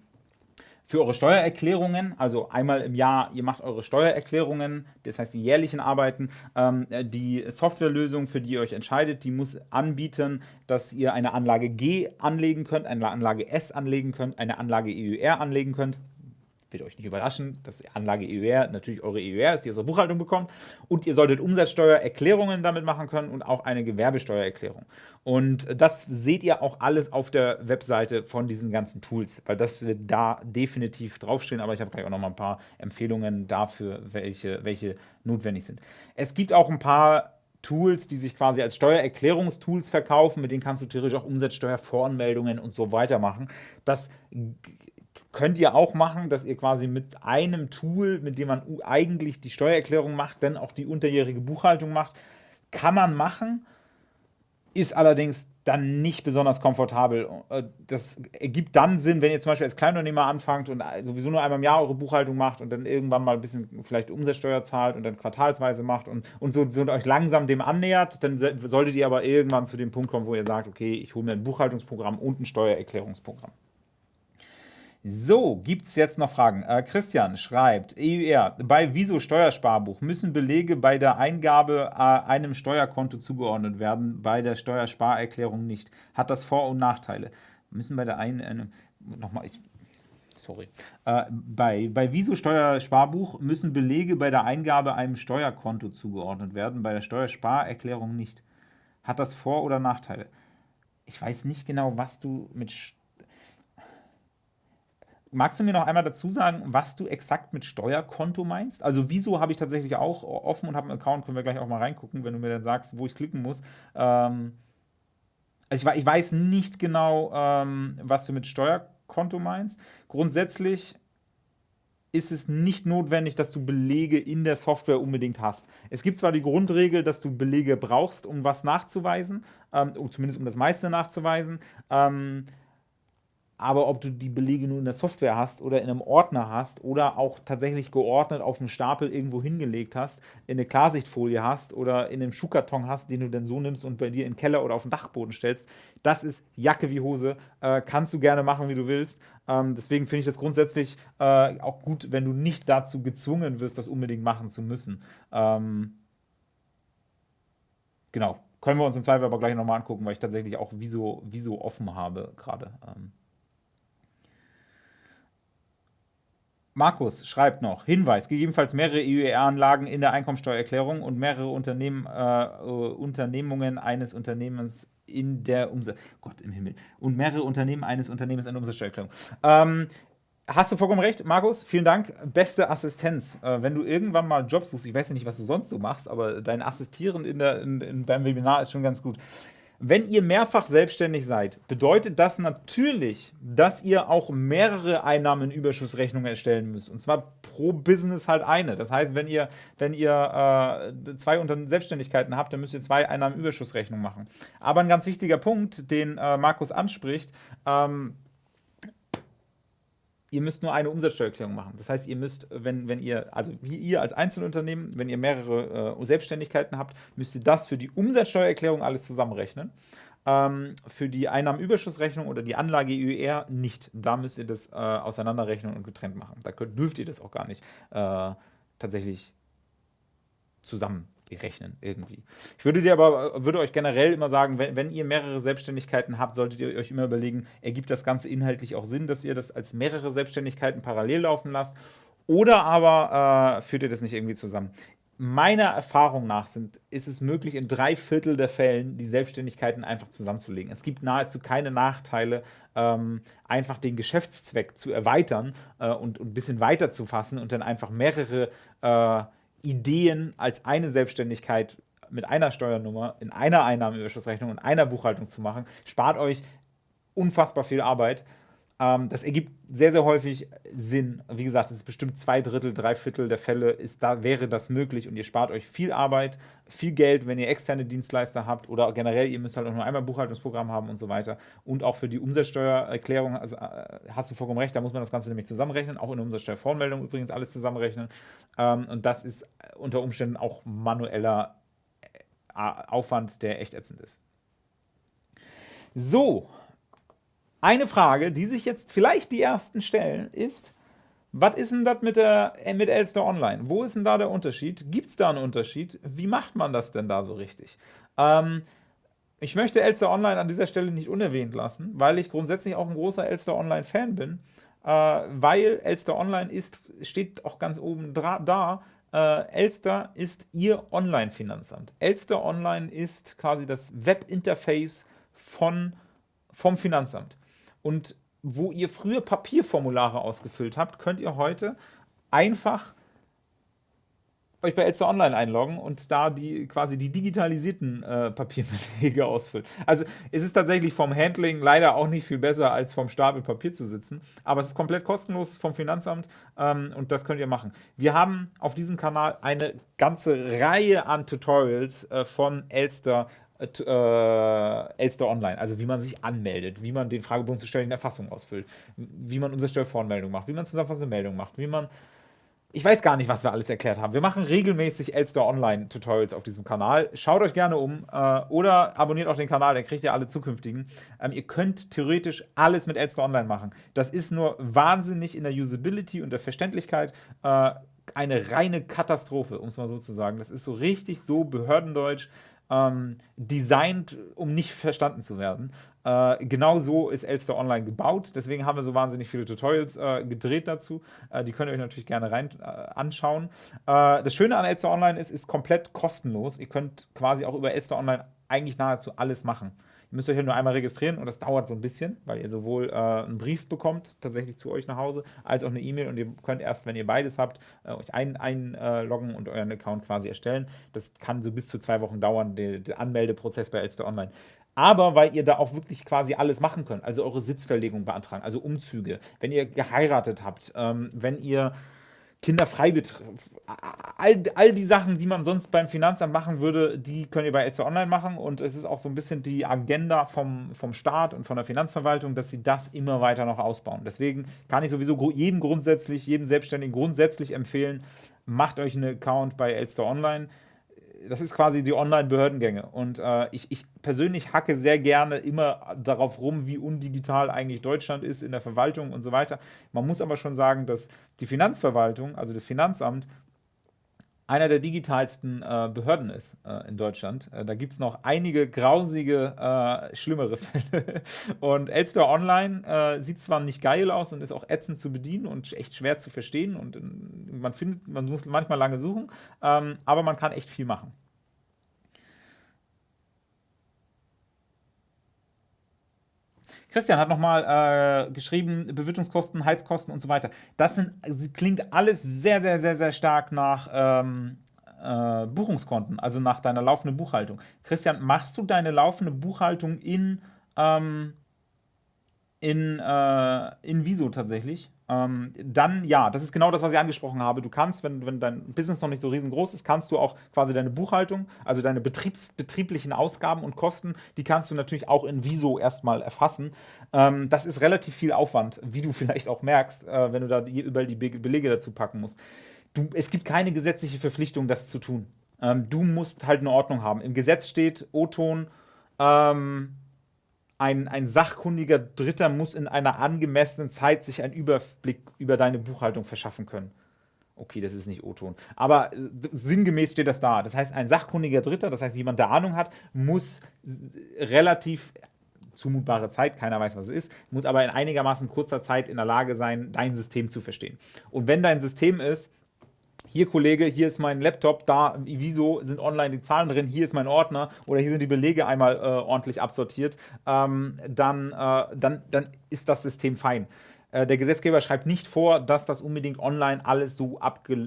für eure Steuererklärungen, also einmal im Jahr, ihr macht eure Steuererklärungen, das heißt die jährlichen Arbeiten, ähm, die Softwarelösung, für die ihr euch entscheidet, die muss anbieten, dass ihr eine Anlage G anlegen könnt, eine Anlage S anlegen könnt, eine Anlage EUR anlegen könnt wird euch nicht überraschen, dass Anlage EUR natürlich eure EUR ist, die ihr aus Buchhaltung bekommt. Und ihr solltet Umsatzsteuererklärungen damit machen können und auch eine Gewerbesteuererklärung. Und das seht ihr auch alles auf der Webseite von diesen ganzen Tools, weil das wird da definitiv draufstehen. Aber ich habe gleich auch noch mal ein paar Empfehlungen dafür, welche, welche notwendig sind. Es gibt auch ein paar Tools, die sich quasi als Steuererklärungstools verkaufen, mit denen kannst du theoretisch auch Umsatzsteuervoranmeldungen und so weiter machen. Das könnt ihr auch machen, dass ihr quasi mit einem Tool, mit dem man eigentlich die Steuererklärung macht, dann auch die unterjährige Buchhaltung macht. Kann man machen, ist allerdings dann nicht besonders komfortabel. Äh, das ergibt dann Sinn, wenn ihr zum Beispiel als Kleinunternehmer anfangt und sowieso nur einmal im Jahr eure Buchhaltung macht und dann irgendwann mal ein bisschen vielleicht Umsatzsteuer zahlt und dann quartalsweise macht und, und so, so euch langsam dem annähert, dann solltet ihr aber irgendwann zu dem Punkt kommen, wo ihr sagt, okay, ich hole mir ein Buchhaltungsprogramm und ein Steuererklärungsprogramm. So, gibt es jetzt noch Fragen? Äh, Christian schreibt, EUR, bei Wieso Steuersparbuch müssen Belege bei der Eingabe äh, einem Steuerkonto zugeordnet werden, bei der Steuersparerklärung nicht. Hat das Vor- und Nachteile? Müssen bei der einen, äh, nochmal, ich, sorry, äh, bei, bei Wieso Steuersparbuch müssen Belege bei der Eingabe einem Steuerkonto zugeordnet werden, bei der Steuersparerklärung nicht. Hat das Vor- oder Nachteile? Ich weiß nicht genau, was du mit Steuersparbuch Magst du mir noch einmal dazu sagen, was du exakt mit Steuerkonto meinst? Also wieso habe ich tatsächlich auch offen und habe einen Account, können wir gleich auch mal reingucken, wenn du mir dann sagst, wo ich klicken muss. Ähm, also ich, ich, weiß nicht genau, ähm, was du mit Steuerkonto meinst. Grundsätzlich ist es nicht notwendig, dass du Belege in der Software unbedingt hast. Es gibt zwar die Grundregel, dass du Belege brauchst, um was nachzuweisen, ähm, zumindest um das meiste nachzuweisen, ähm, aber ob du die Belege nur in der Software hast oder in einem Ordner hast oder auch tatsächlich geordnet auf einem Stapel irgendwo hingelegt hast, in eine Klarsichtfolie hast oder in einem Schuhkarton hast, den du dann so nimmst und bei dir in den Keller oder auf den Dachboden stellst, das ist Jacke wie Hose. Äh, kannst du gerne machen, wie du willst. Ähm, deswegen finde ich das grundsätzlich äh, auch gut, wenn du nicht dazu gezwungen wirst, das unbedingt machen zu müssen. Ähm, genau. Können wir uns im Zweifel aber gleich nochmal angucken, weil ich tatsächlich auch Viso, Viso offen habe gerade. Ähm. Markus schreibt noch, Hinweis, gegebenenfalls mehrere EUR-Anlagen in der Einkommensteuererklärung und mehrere Unternehmen, äh, Unternehmungen eines Unternehmens in der Umsatz... Gott im Himmel. Und mehrere Unternehmen eines Unternehmens in der Umsatzsteuererklärung. Ähm, hast du vollkommen recht, Markus. Vielen Dank. Beste Assistenz. Äh, wenn du irgendwann mal einen Job suchst, ich weiß ja nicht, was du sonst so machst, aber dein Assistieren in der, in, in, beim Webinar ist schon ganz gut. Wenn ihr mehrfach selbstständig seid, bedeutet das natürlich, dass ihr auch mehrere Einnahmenüberschussrechnungen erstellen müsst. Und zwar pro Business halt eine. Das heißt, wenn ihr, wenn ihr äh, zwei Unter Selbstständigkeiten habt, dann müsst ihr zwei Einnahmenüberschussrechnungen machen. Aber ein ganz wichtiger Punkt, den äh, Markus anspricht, ähm, ihr müsst nur eine Umsatzsteuererklärung machen. Das heißt, ihr müsst, wenn, wenn ihr, also wie ihr als Einzelunternehmen, wenn ihr mehrere äh, Selbstständigkeiten habt, müsst ihr das für die Umsatzsteuererklärung alles zusammenrechnen. Ähm, für die Einnahmenüberschussrechnung oder die Anlage EUR nicht. Da müsst ihr das äh, auseinanderrechnen und getrennt machen. Da könnt, dürft ihr das auch gar nicht äh, tatsächlich zusammen rechnen irgendwie. Ich würde dir aber, würde euch generell immer sagen, wenn, wenn ihr mehrere Selbstständigkeiten habt, solltet ihr euch immer überlegen, ergibt das Ganze inhaltlich auch Sinn, dass ihr das als mehrere Selbstständigkeiten parallel laufen lasst oder aber äh, führt ihr das nicht irgendwie zusammen. Meiner Erfahrung nach sind, ist es möglich, in drei Viertel der Fällen die Selbstständigkeiten einfach zusammenzulegen. Es gibt nahezu keine Nachteile, ähm, einfach den Geschäftszweck zu erweitern äh, und, und, ein bisschen weiter zu fassen und dann einfach mehrere äh, Ideen als eine Selbstständigkeit mit einer Steuernummer in einer Einnahmenüberschussrechnung und einer Buchhaltung zu machen, spart euch unfassbar viel Arbeit. Ähm, das ergibt sehr, sehr häufig Sinn. Wie gesagt, es ist bestimmt zwei Drittel, drei Viertel der Fälle ist da, wäre das möglich und ihr spart euch viel Arbeit, viel Geld, wenn ihr externe Dienstleister habt oder generell, ihr müsst halt auch nur einmal ein Buchhaltungsprogramm haben und so weiter. Und auch für die Umsatzsteuererklärung, also, äh, hast du vollkommen recht, da muss man das Ganze nämlich zusammenrechnen, auch in der Umsatzsteuervoranmeldung übrigens alles zusammenrechnen. Ähm, und das ist unter Umständen auch manueller äh, Aufwand, der echt ätzend ist. So, eine Frage, die sich jetzt vielleicht die ersten stellen, ist, was ist denn das mit, äh, mit Elster Online? Wo ist denn da der Unterschied? Gibt es da einen Unterschied? Wie macht man das denn da so richtig? Ähm, ich möchte Elster Online an dieser Stelle nicht unerwähnt lassen, weil ich grundsätzlich auch ein großer Elster Online-Fan bin, äh, weil Elster Online ist, steht auch ganz oben da, äh, Elster ist Ihr Online-Finanzamt. Elster Online ist quasi das Webinterface von, vom Finanzamt. Und wo ihr früher Papierformulare ausgefüllt habt, könnt ihr heute einfach euch bei Elster Online einloggen und da die quasi die digitalisierten äh, Papierbelege ausfüllen. Also es ist tatsächlich vom Handling leider auch nicht viel besser, als vom Stapel Papier zu sitzen, aber es ist komplett kostenlos vom Finanzamt ähm, und das könnt ihr machen. Wir haben auf diesem Kanal eine ganze Reihe an Tutorials äh, von Elster äh, Elster Online, also wie man sich anmeldet, wie man den Fragebogen zur steuerlichen Erfassung ausfüllt, wie man Umsatzsteuervoranmeldung macht, wie man zusammenfassende Meldung macht, wie man ich weiß gar nicht, was wir alles erklärt haben. Wir machen regelmäßig Elster Online Tutorials auf diesem Kanal. Schaut euch gerne um äh, oder abonniert auch den Kanal, dann kriegt ihr alle zukünftigen. Ähm, ihr könnt theoretisch alles mit Elster Online machen. Das ist nur wahnsinnig in der Usability und der Verständlichkeit äh, eine reine Katastrophe, um es mal so zu sagen. Das ist so richtig so Behördendeutsch ähm, designt, um nicht verstanden zu werden. Äh, genau so ist Elster Online gebaut. Deswegen haben wir so wahnsinnig viele Tutorials äh, gedreht dazu. Äh, die könnt ihr euch natürlich gerne rein äh, anschauen. Äh, das Schöne an Elster Online ist, ist komplett kostenlos. Ihr könnt quasi auch über Elster Online eigentlich nahezu alles machen. Ihr müsst euch ja nur einmal registrieren und das dauert so ein bisschen, weil ihr sowohl äh, einen Brief bekommt, tatsächlich zu euch nach Hause, als auch eine E-Mail und ihr könnt erst, wenn ihr beides habt, äh, euch einloggen ein, äh, und euren Account quasi erstellen. Das kann so bis zu zwei Wochen dauern, der, der Anmeldeprozess bei Elster Online aber weil ihr da auch wirklich quasi alles machen könnt, also eure Sitzverlegung beantragen, also Umzüge, wenn ihr geheiratet habt, ähm, wenn ihr Kinderfreibetrieb, all, all die Sachen, die man sonst beim Finanzamt machen würde, die könnt ihr bei Elster Online machen und es ist auch so ein bisschen die Agenda vom, vom Staat und von der Finanzverwaltung, dass sie das immer weiter noch ausbauen. Deswegen kann ich sowieso jedem grundsätzlich, jedem Selbstständigen grundsätzlich empfehlen, macht euch einen Account bei Elster Online das ist quasi die Online-Behördengänge. Und äh, ich, ich, persönlich hacke sehr gerne immer darauf rum, wie undigital eigentlich Deutschland ist in der Verwaltung und so weiter. Man muss aber schon sagen, dass die Finanzverwaltung, also das Finanzamt, einer der digitalsten äh, Behörden ist äh, in Deutschland. Äh, da gibt es noch einige grausige, äh, schlimmere Fälle. Und Elster Online äh, sieht zwar nicht geil aus und ist auch ätzend zu bedienen und echt schwer zu verstehen und äh, man findet, man muss manchmal lange suchen, ähm, aber man kann echt viel machen. Christian hat nochmal äh, geschrieben, Bewirtungskosten, Heizkosten und so weiter. Das sind, klingt alles sehr, sehr, sehr, sehr stark nach ähm, äh, Buchungskonten, also nach deiner laufenden Buchhaltung. Christian, machst du deine laufende Buchhaltung in, ähm, in, äh, in Viso tatsächlich? Ähm, dann ja, das ist genau das, was ich angesprochen habe. Du kannst, wenn, wenn dein Business noch nicht so riesengroß ist, kannst du auch quasi deine Buchhaltung, also deine Betriebs, betrieblichen Ausgaben und Kosten, die kannst du natürlich auch in Viso erstmal erfassen. Ähm, das ist relativ viel Aufwand, wie du vielleicht auch merkst, äh, wenn du da die, überall die Be Belege dazu packen musst. Du, es gibt keine gesetzliche Verpflichtung, das zu tun. Ähm, du musst halt eine Ordnung haben. Im Gesetz steht O-Ton, ähm, ein, ein sachkundiger Dritter muss in einer angemessenen Zeit sich einen Überblick über deine Buchhaltung verschaffen können. Okay, das ist nicht O-Ton. Aber äh, sinngemäß steht das da. Das heißt, ein sachkundiger Dritter, das heißt, jemand, der Ahnung hat, muss relativ zumutbare Zeit, keiner weiß, was es ist, muss aber in einigermaßen kurzer Zeit in der Lage sein, dein System zu verstehen. Und wenn dein System ist, hier Kollege, hier ist mein Laptop, da wieso sind online die Zahlen drin, hier ist mein Ordner oder hier sind die Belege einmal äh, ordentlich absortiert, ähm, dann, äh, dann, dann ist das System fein. Äh, der Gesetzgeber schreibt nicht vor, dass das unbedingt online alles so äh,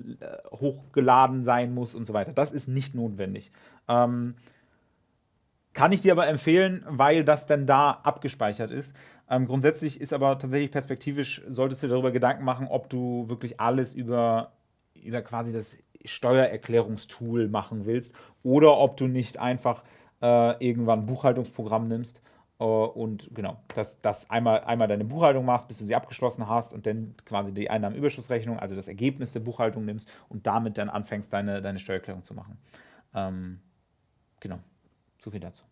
hochgeladen sein muss und so weiter. Das ist nicht notwendig. Ähm, kann ich dir aber empfehlen, weil das dann da abgespeichert ist. Ähm, grundsätzlich ist aber tatsächlich perspektivisch, solltest du darüber Gedanken machen, ob du wirklich alles über über quasi das Steuererklärungstool machen willst oder ob du nicht einfach äh, irgendwann ein Buchhaltungsprogramm nimmst äh, und genau, dass das einmal, einmal deine Buchhaltung machst, bis du sie abgeschlossen hast und dann quasi die Einnahmenüberschussrechnung, also das Ergebnis der Buchhaltung nimmst und damit dann anfängst, deine, deine Steuererklärung zu machen. Ähm, genau, so viel dazu.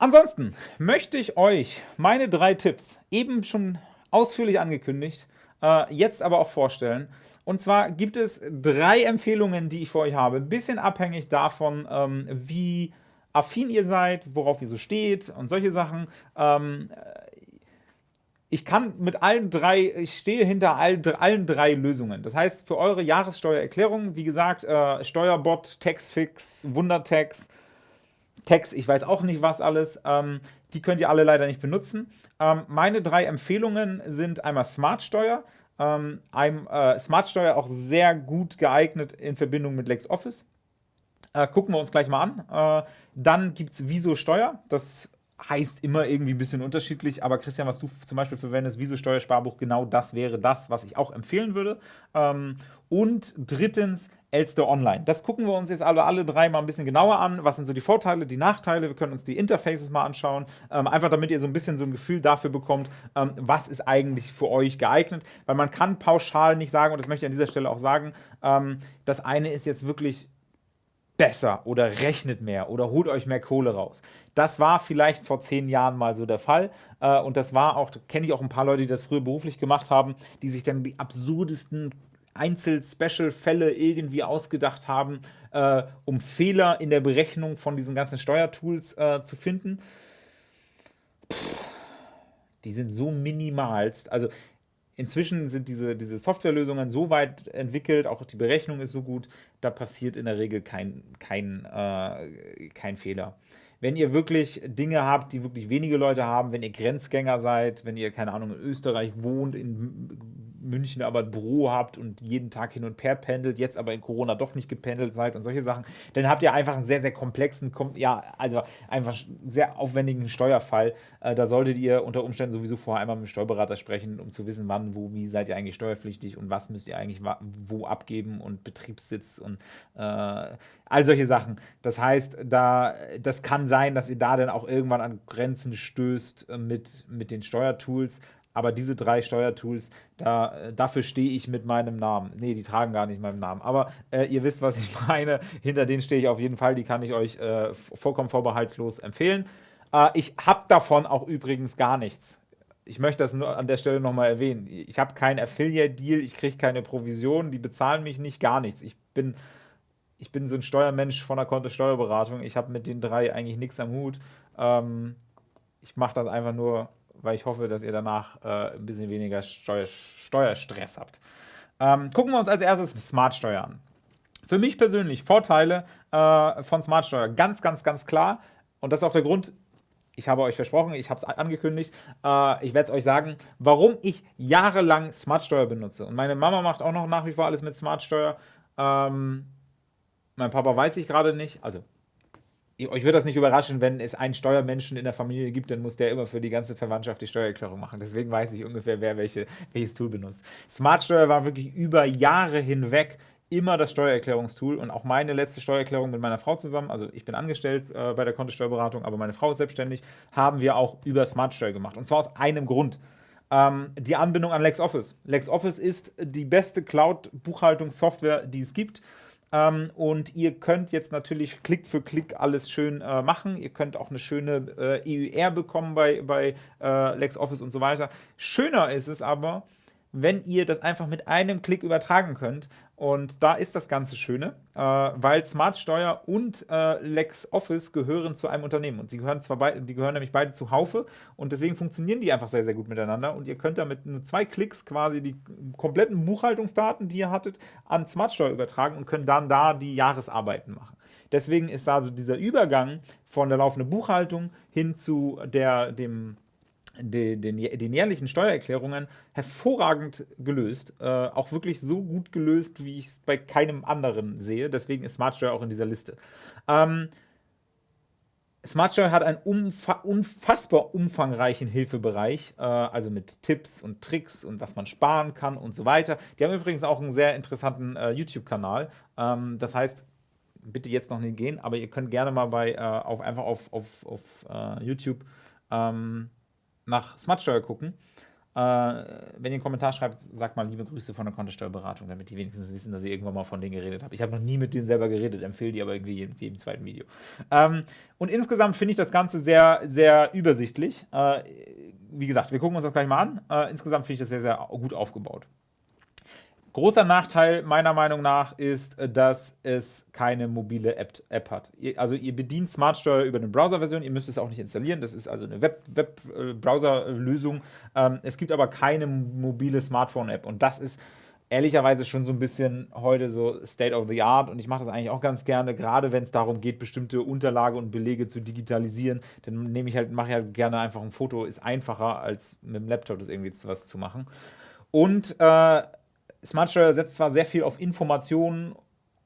Ansonsten möchte ich euch meine drei Tipps, eben schon ausführlich angekündigt, äh, jetzt aber auch vorstellen. Und zwar gibt es drei Empfehlungen, die ich für euch habe. Ein bisschen abhängig davon, ähm, wie affin ihr seid, worauf ihr so steht und solche Sachen. Ähm, ich kann mit allen drei, ich stehe hinter all, allen drei Lösungen. Das heißt, für eure Jahressteuererklärung, wie gesagt, äh, Steuerbot, Taxfix, Wundertax, Tax, ich weiß auch nicht was alles, ähm, die könnt ihr alle leider nicht benutzen. Ähm, meine drei Empfehlungen sind einmal Smartsteuer. Ähm, ein, äh, Smartsteuer auch sehr gut geeignet in Verbindung mit LexOffice. Äh, gucken wir uns gleich mal an. Äh, dann gibt es Viso Steuer. Das heißt immer irgendwie ein bisschen unterschiedlich, aber Christian, was du zum Beispiel verwendest, Viso Steuersparbuch, genau das wäre das, was ich auch empfehlen würde. Ähm, und drittens Elster Online. Das gucken wir uns jetzt alle, alle drei mal ein bisschen genauer an. Was sind so die Vorteile, die Nachteile? Wir können uns die Interfaces mal anschauen. Ähm, einfach damit ihr so ein bisschen so ein Gefühl dafür bekommt, ähm, was ist eigentlich für euch geeignet. Weil man kann pauschal nicht sagen, und das möchte ich an dieser Stelle auch sagen, das eine ist jetzt wirklich besser oder rechnet mehr oder holt euch mehr Kohle raus. Das war vielleicht vor zehn Jahren mal so der Fall äh, und das war auch, kenne ich auch ein paar Leute, die das früher beruflich gemacht haben, die sich dann die absurdesten Einzel-Special-Fälle irgendwie ausgedacht haben, äh, um Fehler in der Berechnung von diesen ganzen Steuertools äh, zu finden. Pff, die sind so minimalst. Also inzwischen sind diese, diese Softwarelösungen so weit entwickelt, auch die Berechnung ist so gut, da passiert in der Regel kein, kein, äh, kein Fehler. Wenn ihr wirklich Dinge habt, die wirklich wenige Leute haben, wenn ihr Grenzgänger seid, wenn ihr, keine Ahnung, in Österreich wohnt, in München aber ein Büro habt und jeden Tag hin und her pendelt, jetzt aber in Corona doch nicht gependelt seid und solche Sachen, dann habt ihr einfach einen sehr, sehr komplexen, ja, also einfach sehr aufwendigen Steuerfall. Äh, da solltet ihr unter Umständen sowieso vorher einmal mit dem Steuerberater sprechen, um zu wissen, wann, wo, wie seid ihr eigentlich steuerpflichtig und was müsst ihr eigentlich wo abgeben und Betriebssitz und äh, all solche Sachen. Das heißt, da, das kann sein, dass ihr da dann auch irgendwann an Grenzen stößt äh, mit, mit den Steuertools. Aber diese drei Steuertools, da, dafür stehe ich mit meinem Namen. Ne, die tragen gar nicht meinen Namen. Aber äh, ihr wisst, was ich meine. Hinter denen stehe ich auf jeden Fall. Die kann ich euch äh, vollkommen vorbehaltslos empfehlen. Äh, ich habe davon auch übrigens gar nichts. Ich möchte das nur an der Stelle nochmal erwähnen. Ich habe keinen Affiliate-Deal, ich kriege keine Provision, die bezahlen mich nicht, gar nichts. Ich bin, ich bin so ein Steuermensch von der Konto-Steuerberatung. Ich habe mit den drei eigentlich nichts am Hut. Ähm, ich mache das einfach nur weil ich hoffe, dass ihr danach äh, ein bisschen weniger Steuer, Steuerstress habt. Ähm, gucken wir uns als erstes Smartsteuer an. Für mich persönlich Vorteile äh, von Smartsteuer ganz, ganz, ganz klar. Und das ist auch der Grund, ich habe euch versprochen, ich habe es angekündigt, äh, ich werde es euch sagen, warum ich jahrelang Smartsteuer benutze. Und meine Mama macht auch noch nach wie vor alles mit Smartsteuer. Ähm, mein Papa weiß ich gerade nicht, also euch wird das nicht überraschen, wenn es einen Steuermenschen in der Familie gibt, dann muss der immer für die ganze Verwandtschaft die Steuererklärung machen. Deswegen weiß ich ungefähr, wer welche, welches Tool benutzt. Smartsteuer war wirklich über Jahre hinweg immer das Steuererklärungstool und auch meine letzte Steuererklärung mit meiner Frau zusammen, also ich bin angestellt äh, bei der Kontosteuerberatung, aber meine Frau ist selbstständig, haben wir auch über Smartsteuer gemacht. Und zwar aus einem Grund. Ähm, die Anbindung an LexOffice. LexOffice ist die beste Cloud-Buchhaltungssoftware, die es gibt. Ähm, und ihr könnt jetzt natürlich Klick für Klick alles schön äh, machen. Ihr könnt auch eine schöne äh, EUR bekommen bei, bei äh, LexOffice und so weiter. Schöner ist es aber, wenn ihr das einfach mit einem Klick übertragen könnt. Und da ist das Ganze Schöne, äh, weil Smartsteuer und äh, LexOffice gehören zu einem Unternehmen. Und sie gehören zwar beide, die gehören nämlich beide zu Haufe und deswegen funktionieren die einfach sehr, sehr gut miteinander. Und ihr könnt damit nur zwei Klicks quasi die kompletten Buchhaltungsdaten, die ihr hattet, an Smartsteuer übertragen und können dann da die Jahresarbeiten machen. Deswegen ist also dieser Übergang von der laufenden Buchhaltung hin zu der, dem den, den, den, jährlichen Steuererklärungen hervorragend gelöst. Äh, auch wirklich so gut gelöst, wie ich es bei keinem anderen sehe. Deswegen ist Smartsteuer auch in dieser Liste. Ähm, Smartsteuer hat einen umfa unfassbar umfangreichen Hilfebereich, äh, also mit Tipps und Tricks und was man sparen kann und so weiter. Die haben übrigens auch einen sehr interessanten äh, YouTube-Kanal. Ähm, das heißt, bitte jetzt noch nicht gehen, aber ihr könnt gerne mal bei, äh, auf, einfach auf, auf, auf äh, YouTube ähm, nach Smartsteuer gucken. Äh, wenn ihr einen Kommentar schreibt, sagt mal liebe Grüße von der Kontosteuerberatung, damit die wenigstens wissen, dass ich irgendwann mal von denen geredet habe. Ich habe noch nie mit denen selber geredet, empfehle die aber irgendwie in jedem zweiten Video. Ähm, und insgesamt finde ich das Ganze sehr, sehr übersichtlich. Äh, wie gesagt, wir gucken uns das gleich mal an. Äh, insgesamt finde ich das sehr, sehr gut aufgebaut. Großer Nachteil meiner Meinung nach ist, äh, dass es keine mobile App, App hat. also ihr bedient Smartsteuer über eine Browser-Version, ihr müsst es auch nicht installieren, das ist also eine Web-Browser-Lösung. Web ähm, es gibt aber keine mobile Smartphone-App und das ist ehrlicherweise schon so ein bisschen heute so State of the Art und ich mache das eigentlich auch ganz gerne, gerade wenn es darum geht, bestimmte Unterlage und Belege zu digitalisieren, dann nehme ich halt, mache ich halt gerne einfach ein Foto, ist einfacher als mit dem Laptop das irgendwie was zu machen. Und äh, Smartsteuer setzt zwar sehr viel auf Informationen,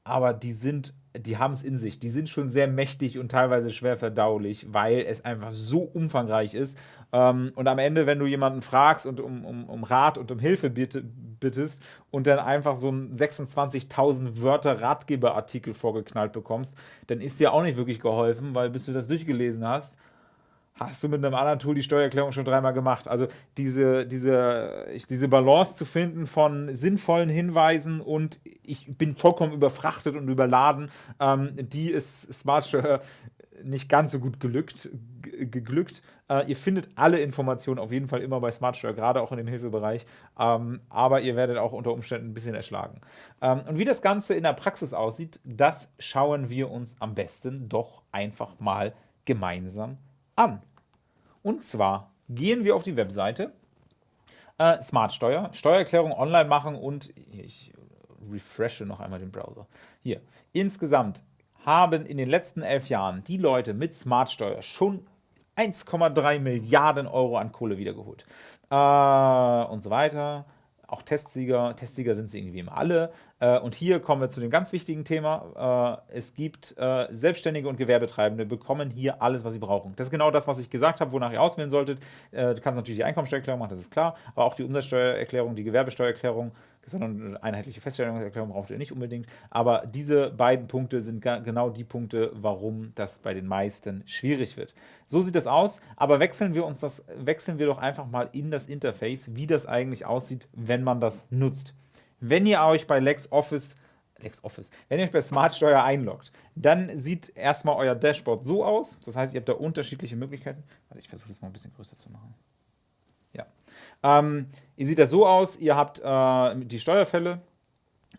aber die sind, die haben es in sich. Die sind schon sehr mächtig und teilweise schwer verdaulich, weil es einfach so umfangreich ist. Ähm, und am Ende, wenn du jemanden fragst und um, um, um Rat und um Hilfe bittest und dann einfach so einen 26.000 Wörter Ratgeberartikel vorgeknallt bekommst, dann ist dir auch nicht wirklich geholfen, weil bis du das durchgelesen hast, hast du mit einem anderen Tool die Steuererklärung schon dreimal gemacht. Also diese, diese, diese Balance zu finden von sinnvollen Hinweisen und ich bin vollkommen überfrachtet und überladen, ähm, die ist Smartsteuer nicht ganz so gut gelückt, geglückt. Äh, ihr findet alle Informationen auf jeden Fall immer bei Smartsteuer, gerade auch in dem Hilfebereich, ähm, aber ihr werdet auch unter Umständen ein bisschen erschlagen. Ähm, und wie das Ganze in der Praxis aussieht, das schauen wir uns am besten doch einfach mal gemeinsam an an. Und zwar gehen wir auf die Webseite, äh, Smartsteuer, Steuererklärung online machen und ich refreshe noch einmal den Browser. Hier, insgesamt haben in den letzten elf Jahren die Leute mit Smartsteuer schon 1,3 Milliarden Euro an Kohle wiedergeholt. Äh, und so weiter auch Testsieger. Testsieger sind sie irgendwie immer alle. Äh, und hier kommen wir zu dem ganz wichtigen Thema. Äh, es gibt äh, Selbstständige und Gewerbetreibende, bekommen hier alles, was sie brauchen. Das ist genau das, was ich gesagt habe, wonach ihr auswählen solltet. Du kannst natürlich die Einkommensteuererklärung machen, das ist klar, aber auch die Umsatzsteuererklärung, die Gewerbesteuererklärung sondern eine einheitliche Feststellungserklärung braucht ihr nicht unbedingt. Aber diese beiden Punkte sind genau die Punkte, warum das bei den meisten schwierig wird. So sieht das aus, aber wechseln wir uns das, wechseln wir doch einfach mal in das Interface, wie das eigentlich aussieht, wenn man das nutzt. Wenn ihr euch bei LexOffice LexOffice. Wenn ihr euch bei Smartsteuer einloggt, dann sieht erstmal euer Dashboard so aus. Das heißt, ihr habt da unterschiedliche Möglichkeiten. Warte, ich versuche das mal ein bisschen größer zu machen. Ähm, ihr seht das so aus, ihr habt äh, die Steuerfälle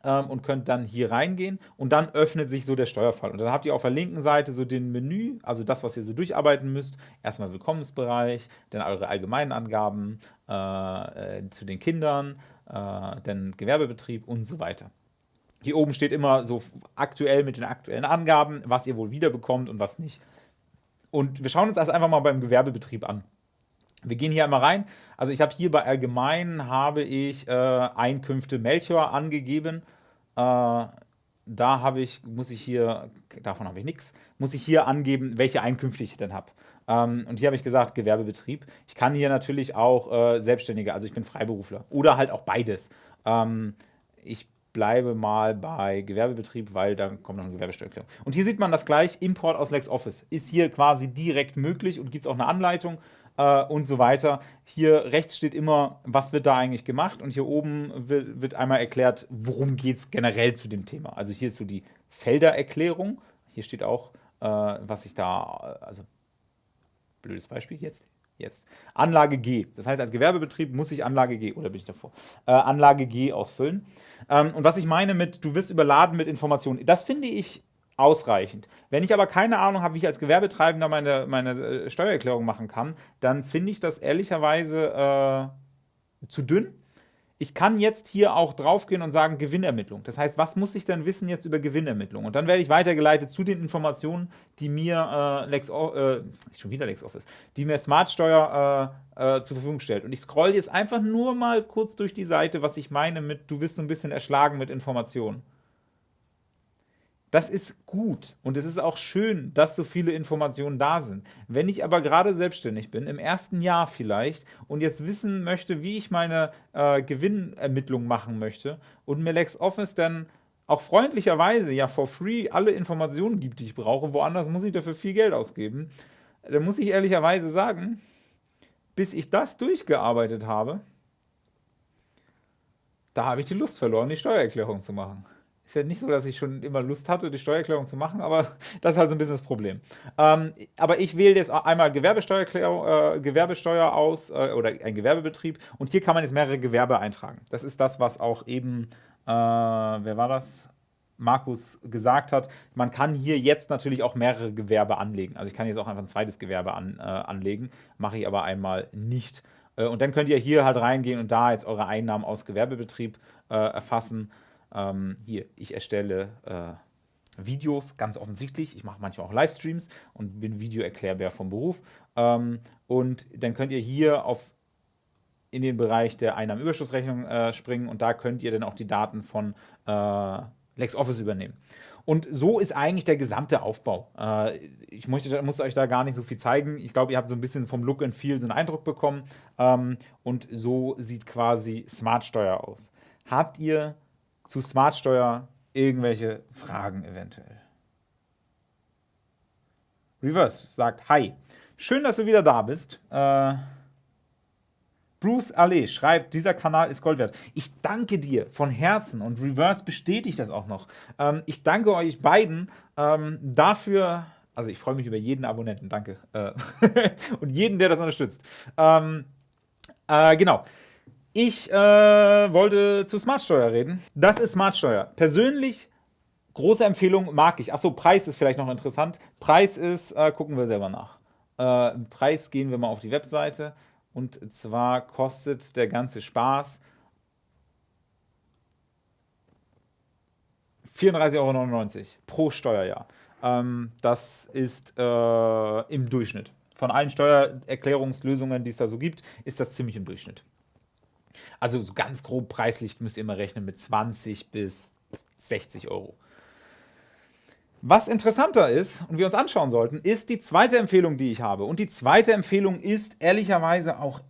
ähm, und könnt dann hier reingehen und dann öffnet sich so der Steuerfall. Und dann habt ihr auf der linken Seite so den Menü, also das, was ihr so durcharbeiten müsst. Erstmal Willkommensbereich, dann eure allgemeinen Angaben äh, äh, zu den Kindern, äh, dann Gewerbebetrieb und so weiter. Hier oben steht immer so aktuell mit den aktuellen Angaben, was ihr wohl wiederbekommt und was nicht. Und wir schauen uns das einfach mal beim Gewerbebetrieb an. Wir gehen hier einmal rein. Also ich habe hier bei Allgemein habe ich äh, Einkünfte Melchior angegeben. Äh, da habe ich, muss ich hier, davon habe ich nichts, muss ich hier angeben, welche Einkünfte ich denn habe. Ähm, und hier habe ich gesagt, Gewerbebetrieb. Ich kann hier natürlich auch äh, Selbstständige, also ich bin Freiberufler. Oder halt auch beides. Ähm, ich bleibe mal bei Gewerbebetrieb, weil da kommt noch eine Gewerbesteuererklärung. Und hier sieht man das gleich, Import aus LexOffice ist hier quasi direkt möglich und gibt es auch eine Anleitung äh, und so weiter. Hier rechts steht immer, was wird da eigentlich gemacht und hier oben wird, wird einmal erklärt, worum geht es generell zu dem Thema. Also hier ist so die Feldererklärung. Hier steht auch, äh, was ich da, also blödes Beispiel jetzt. Jetzt. Anlage G. Das heißt, als Gewerbebetrieb muss ich Anlage G, oder bin ich davor, äh, Anlage G ausfüllen. Ähm, und was ich meine mit, du wirst überladen mit Informationen, das finde ich ausreichend. Wenn ich aber keine Ahnung habe, wie ich als Gewerbetreibender meine, meine äh, Steuererklärung machen kann, dann finde ich das ehrlicherweise äh, zu dünn. Ich kann jetzt hier auch draufgehen und sagen Gewinnermittlung. Das heißt, was muss ich denn wissen jetzt über Gewinnermittlung? Und dann werde ich weitergeleitet zu den Informationen, die mir äh, Lex, äh, schon wieder LexOffice, die mir Smartsteuer äh, äh, zur Verfügung stellt. Und ich scroll jetzt einfach nur mal kurz durch die Seite, was ich meine mit, du wirst so ein bisschen erschlagen mit Informationen. Das ist gut und es ist auch schön, dass so viele Informationen da sind. Wenn ich aber gerade selbstständig bin, im ersten Jahr vielleicht, und jetzt wissen möchte, wie ich meine äh, Gewinnermittlung machen möchte und mir LexOffice dann auch freundlicherweise ja for free alle Informationen gibt, die ich brauche, woanders muss ich dafür viel Geld ausgeben, dann muss ich ehrlicherweise sagen, bis ich das durchgearbeitet habe, da habe ich die Lust verloren, die Steuererklärung zu machen. Ist ja nicht so, dass ich schon immer Lust hatte, die Steuererklärung zu machen, aber das ist halt so ein bisschen das Problem. Ähm, aber ich wähle jetzt einmal Gewerbesteuer, äh, Gewerbesteuer aus äh, oder ein Gewerbebetrieb und hier kann man jetzt mehrere Gewerbe eintragen. Das ist das, was auch eben, äh, wer war das? Markus gesagt hat, man kann hier jetzt natürlich auch mehrere Gewerbe anlegen. Also ich kann jetzt auch einfach ein zweites Gewerbe an, äh, anlegen, mache ich aber einmal nicht. Äh, und dann könnt ihr hier halt reingehen und da jetzt eure Einnahmen aus Gewerbebetrieb äh, erfassen. Ähm, hier, ich erstelle äh, Videos, ganz offensichtlich. Ich mache manchmal auch Livestreams und bin Videoerklärbär vom Beruf. Ähm, und dann könnt ihr hier auf in den Bereich der Einnahmenüberschussrechnung äh, springen und da könnt ihr dann auch die Daten von äh, LexOffice übernehmen. Und so ist eigentlich der gesamte Aufbau. Äh, ich muss, muss, euch da gar nicht so viel zeigen. Ich glaube, ihr habt so ein bisschen vom Look and Feel so einen Eindruck bekommen. Ähm, und so sieht quasi Smartsteuer aus. Habt ihr zu Smartsteuer irgendwelche Fragen eventuell? Reverse sagt, hi, schön, dass du wieder da bist. Äh, Bruce Allais schreibt, dieser Kanal ist Gold wert. Ich danke dir von Herzen und Reverse bestätigt das auch noch. Ähm, ich danke euch beiden ähm, dafür, also ich freue mich über jeden Abonnenten, danke. Äh, und jeden, der das unterstützt. Ähm, äh, genau. Ich äh, wollte zu Smartsteuer reden. Das ist Smartsteuer. Persönlich große Empfehlung, mag ich. Achso, Preis ist vielleicht noch interessant. Preis ist, äh, gucken wir selber nach. Äh, Preis gehen wir mal auf die Webseite. Und zwar kostet der ganze Spaß 34,99 Euro pro Steuerjahr. Ähm, das ist äh, im Durchschnitt. Von allen Steuererklärungslösungen, die es da so gibt, ist das ziemlich im Durchschnitt. Also so ganz grob preislich müsst ihr immer rechnen mit 20 bis 60 Euro. Was interessanter ist und wir uns anschauen sollten, ist die zweite Empfehlung, die ich habe. Und die zweite Empfehlung ist ehrlicherweise auch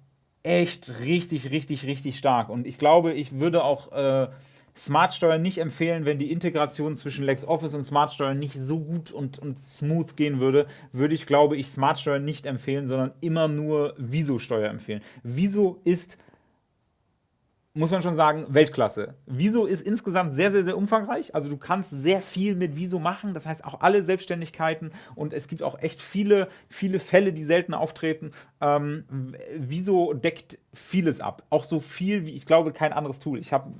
echt richtig, richtig, richtig stark. Und ich glaube, ich würde auch äh, Smartsteuer nicht empfehlen, wenn die Integration zwischen LexOffice und Smartsteuer nicht so gut und, und smooth gehen würde, würde ich, glaube ich, Smartsteuer nicht empfehlen, sondern immer nur Viso-Steuer empfehlen. Viso ist muss man schon sagen, Weltklasse. Viso ist insgesamt sehr, sehr, sehr umfangreich. Also du kannst sehr viel mit Viso machen. Das heißt auch alle Selbstständigkeiten und es gibt auch echt viele, viele Fälle, die selten auftreten. Ähm, Viso deckt vieles ab. Auch so viel wie, ich glaube, kein anderes Tool. Ich habe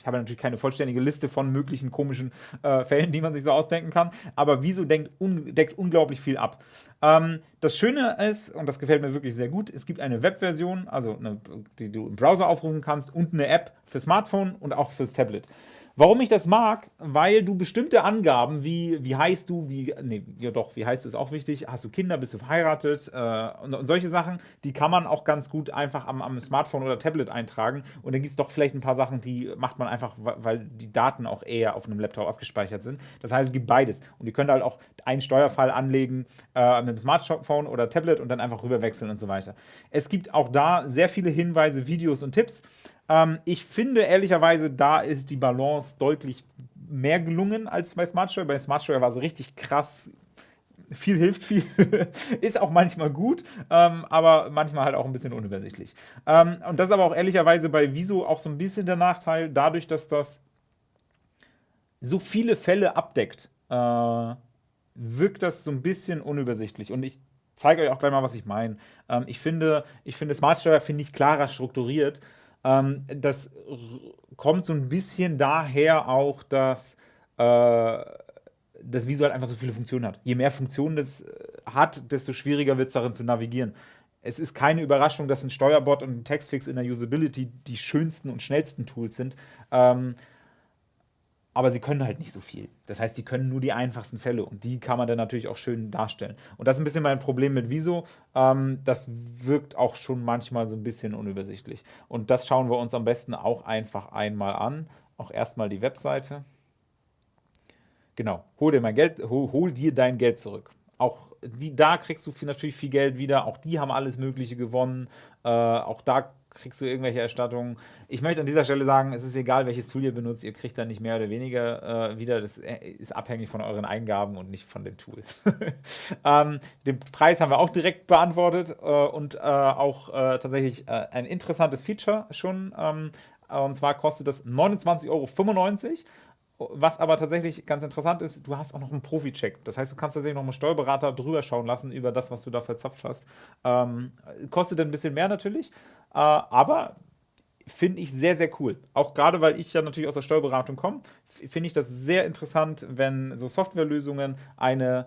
ich habe natürlich keine vollständige Liste von möglichen komischen äh, Fällen, die man sich so ausdenken kann, aber Wieso denkt un deckt unglaublich viel ab. Ähm, das Schöne ist, und das gefällt mir wirklich sehr gut, es gibt eine Webversion, also eine, die du im Browser aufrufen kannst und eine App für Smartphone und auch fürs Tablet. Warum ich das mag? Weil du bestimmte Angaben, wie, wie heißt du, wie, nee, ja doch, wie heißt du, ist auch wichtig, hast du Kinder, bist du verheiratet äh, und, und, solche Sachen, die kann man auch ganz gut einfach am, am Smartphone oder Tablet eintragen und dann gibt es doch vielleicht ein paar Sachen, die macht man einfach, weil die Daten auch eher auf einem Laptop abgespeichert sind. Das heißt, es gibt beides und ihr könnt halt auch einen Steuerfall anlegen äh, mit einem Smartphone oder Tablet und dann einfach rüberwechseln und so weiter. Es gibt auch da sehr viele Hinweise, Videos und Tipps, ähm, ich finde ehrlicherweise, da ist die Balance deutlich mehr gelungen als bei Smartsteuer. Bei Smartsteuer war so richtig krass viel hilft viel. ist auch manchmal gut, ähm, aber manchmal halt auch ein bisschen unübersichtlich. Ähm, und das ist aber auch ehrlicherweise bei Viso auch so ein bisschen der Nachteil, dadurch, dass das so viele Fälle abdeckt, äh, wirkt das so ein bisschen unübersichtlich. Und ich zeige euch auch gleich mal, was ich meine. Ähm, ich finde, ich finde Smartsteuer finde ich klarer strukturiert. Ähm, das kommt so ein bisschen daher auch, dass äh, das Visual einfach so viele Funktionen hat. Je mehr Funktionen das äh, hat, desto schwieriger wird es darin zu navigieren. Es ist keine Überraschung, dass ein Steuerbot und ein Textfix in der Usability die schönsten und schnellsten Tools sind. Ähm, aber sie können halt nicht so viel. Das heißt, sie können nur die einfachsten Fälle und die kann man dann natürlich auch schön darstellen. Und das ist ein bisschen mein Problem mit Wieso. Ähm, das wirkt auch schon manchmal so ein bisschen unübersichtlich. Und das schauen wir uns am besten auch einfach einmal an. Auch erstmal die Webseite. Genau, hol dir, mein Geld, hol, hol dir dein Geld zurück. Auch die, da kriegst du viel, natürlich viel Geld wieder. Auch die haben alles Mögliche gewonnen. Äh, auch da kriegst du irgendwelche Erstattungen. Ich möchte an dieser Stelle sagen, es ist egal, welches Tool ihr benutzt, ihr kriegt da nicht mehr oder weniger äh, wieder. Das äh, ist abhängig von euren Eingaben und nicht von dem Tool. ähm, den Preis haben wir auch direkt beantwortet äh, und äh, auch äh, tatsächlich äh, ein interessantes Feature schon. Ähm, und zwar kostet das 29,95 Euro. Was aber tatsächlich ganz interessant ist, du hast auch noch einen Profi-Check. Das heißt, du kannst tatsächlich noch einen Steuerberater drüber schauen lassen über das, was du da verzapft hast. Ähm, kostet ein bisschen mehr natürlich, aber finde ich sehr, sehr cool. Auch gerade, weil ich ja natürlich aus der Steuerberatung komme, finde ich das sehr interessant, wenn so Softwarelösungen eine,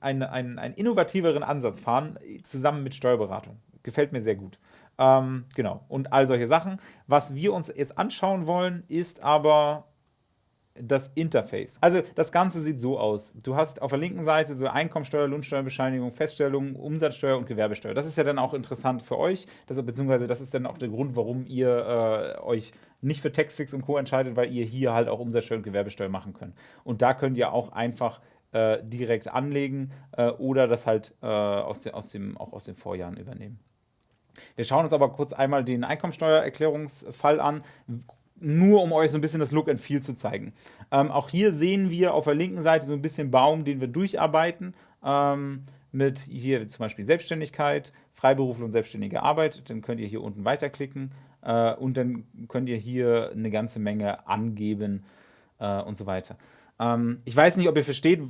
eine, einen, einen innovativeren Ansatz fahren, zusammen mit Steuerberatung. Gefällt mir sehr gut. Ähm, genau, und all solche Sachen. Was wir uns jetzt anschauen wollen, ist aber das Interface. Also das Ganze sieht so aus. Du hast auf der linken Seite so Einkommensteuer, Lohnsteuerbescheinigung, Feststellung, Umsatzsteuer und Gewerbesteuer. Das ist ja dann auch interessant für euch, das, beziehungsweise das ist dann auch der Grund, warum ihr äh, euch nicht für Taxfix und Co. entscheidet, weil ihr hier halt auch Umsatzsteuer und Gewerbesteuer machen könnt. Und da könnt ihr auch einfach äh, direkt anlegen äh, oder das halt äh, aus, de, aus dem, auch aus den Vorjahren übernehmen. Wir schauen uns aber kurz einmal den Einkommensteuererklärungsfall an nur um euch so ein bisschen das Look and Feel zu zeigen. Ähm, auch hier sehen wir auf der linken Seite so ein bisschen Baum, den wir durcharbeiten. Ähm, mit hier zum Beispiel Selbstständigkeit, Freiberufler und selbstständige Arbeit. Dann könnt ihr hier unten weiterklicken äh, und dann könnt ihr hier eine ganze Menge angeben äh, und so weiter. Ähm, ich weiß nicht, ob ihr versteht,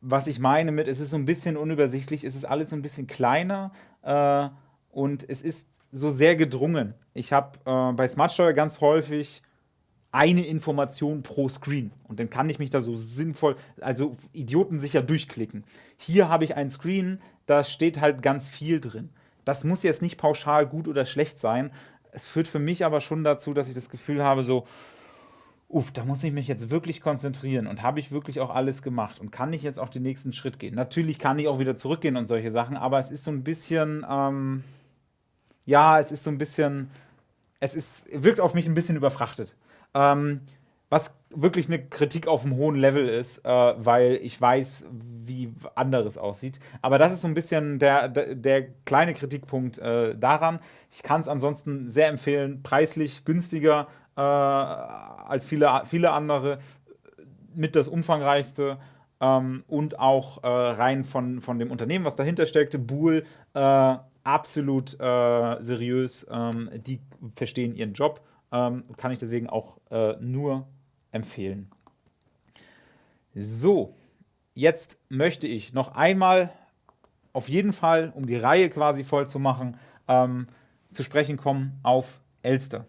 was ich meine mit, es ist so ein bisschen unübersichtlich, es ist alles so ein bisschen kleiner äh, und es ist so sehr gedrungen. Ich habe äh, bei Smartsteuer ganz häufig eine Information pro Screen. Und dann kann ich mich da so sinnvoll, also idiotensicher durchklicken. Hier habe ich ein Screen, da steht halt ganz viel drin. Das muss jetzt nicht pauschal gut oder schlecht sein. Es führt für mich aber schon dazu, dass ich das Gefühl habe, so, uff, da muss ich mich jetzt wirklich konzentrieren und habe ich wirklich auch alles gemacht und kann ich jetzt auch den nächsten Schritt gehen. Natürlich kann ich auch wieder zurückgehen und solche Sachen, aber es ist so ein bisschen, ähm, ja, es ist so ein bisschen, es ist, wirkt auf mich ein bisschen überfrachtet. Ähm, was wirklich eine Kritik auf einem hohen Level ist, äh, weil ich weiß, wie anderes aussieht. Aber das ist so ein bisschen der, der, der kleine Kritikpunkt äh, daran. Ich kann es ansonsten sehr empfehlen, preislich günstiger äh, als viele, viele andere, mit das umfangreichste ähm, und auch äh, rein von, von dem Unternehmen, was dahinter steckte, äh, absolut äh, seriös, ähm, die verstehen ihren Job, ähm, kann ich deswegen auch nur empfehlen. So, jetzt möchte ich noch einmal auf jeden Fall, um die Reihe quasi voll zu machen, ähm, zu sprechen kommen auf Elster.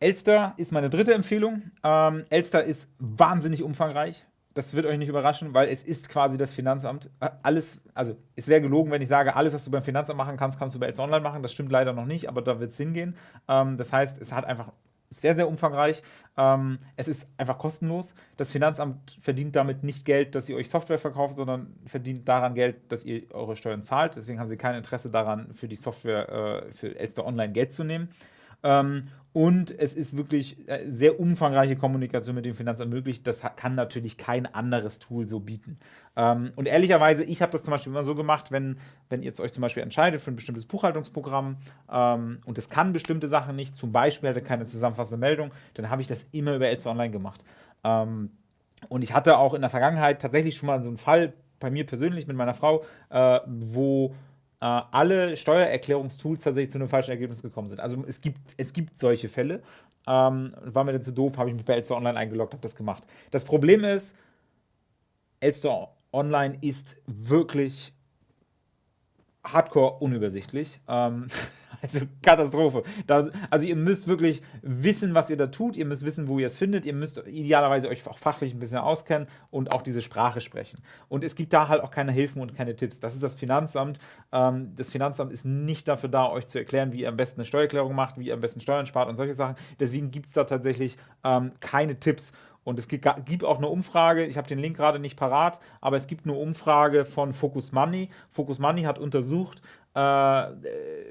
Elster ist meine dritte Empfehlung. Ähm, Elster ist wahnsinnig umfangreich. Das wird euch nicht überraschen, weil es ist quasi das Finanzamt. Äh, alles, also es wäre gelogen, wenn ich sage, alles, was du beim Finanzamt machen kannst, kannst du bei Elster Online machen. Das stimmt leider noch nicht, aber da wird es hingehen. Ähm, das heißt, es hat einfach sehr, sehr umfangreich. Ähm, es ist einfach kostenlos. Das Finanzamt verdient damit nicht Geld, dass ihr euch Software verkauft, sondern verdient daran Geld, dass ihr eure Steuern zahlt. Deswegen haben sie kein Interesse daran, für die Software äh, für Elster Online Geld zu nehmen. Ähm, und es ist wirklich äh, sehr umfangreiche Kommunikation mit dem Finanzamt möglich. Das kann natürlich kein anderes Tool so bieten. Ähm, und ehrlicherweise, ich habe das zum Beispiel immer so gemacht, wenn, wenn ihr euch zum Beispiel entscheidet für ein bestimmtes Buchhaltungsprogramm ähm, und es kann bestimmte Sachen nicht, zum Beispiel hatte keine zusammenfassende Meldung, dann habe ich das immer über Elster Online gemacht. Ähm, und ich hatte auch in der Vergangenheit tatsächlich schon mal so einen Fall bei mir persönlich mit meiner Frau, äh, wo alle Steuererklärungstools tatsächlich zu einem falschen Ergebnis gekommen sind. Also es gibt, es gibt solche Fälle. Ähm, war mir dann zu doof, habe ich mich bei Elster Online eingeloggt, habe das gemacht. Das Problem ist, Elster Online ist wirklich hardcore unübersichtlich. Ähm, also Katastrophe. Da, also ihr müsst wirklich wissen, was ihr da tut. Ihr müsst wissen, wo ihr es findet. Ihr müsst idealerweise euch auch fachlich ein bisschen auskennen und auch diese Sprache sprechen. Und es gibt da halt auch keine Hilfen und keine Tipps. Das ist das Finanzamt. Ähm, das Finanzamt ist nicht dafür da, euch zu erklären, wie ihr am besten eine Steuererklärung macht, wie ihr am besten Steuern spart und solche Sachen. Deswegen gibt es da tatsächlich ähm, keine Tipps. Und es gibt auch eine Umfrage, ich habe den Link gerade nicht parat, aber es gibt eine Umfrage von Focus Money. Focus Money hat untersucht, äh,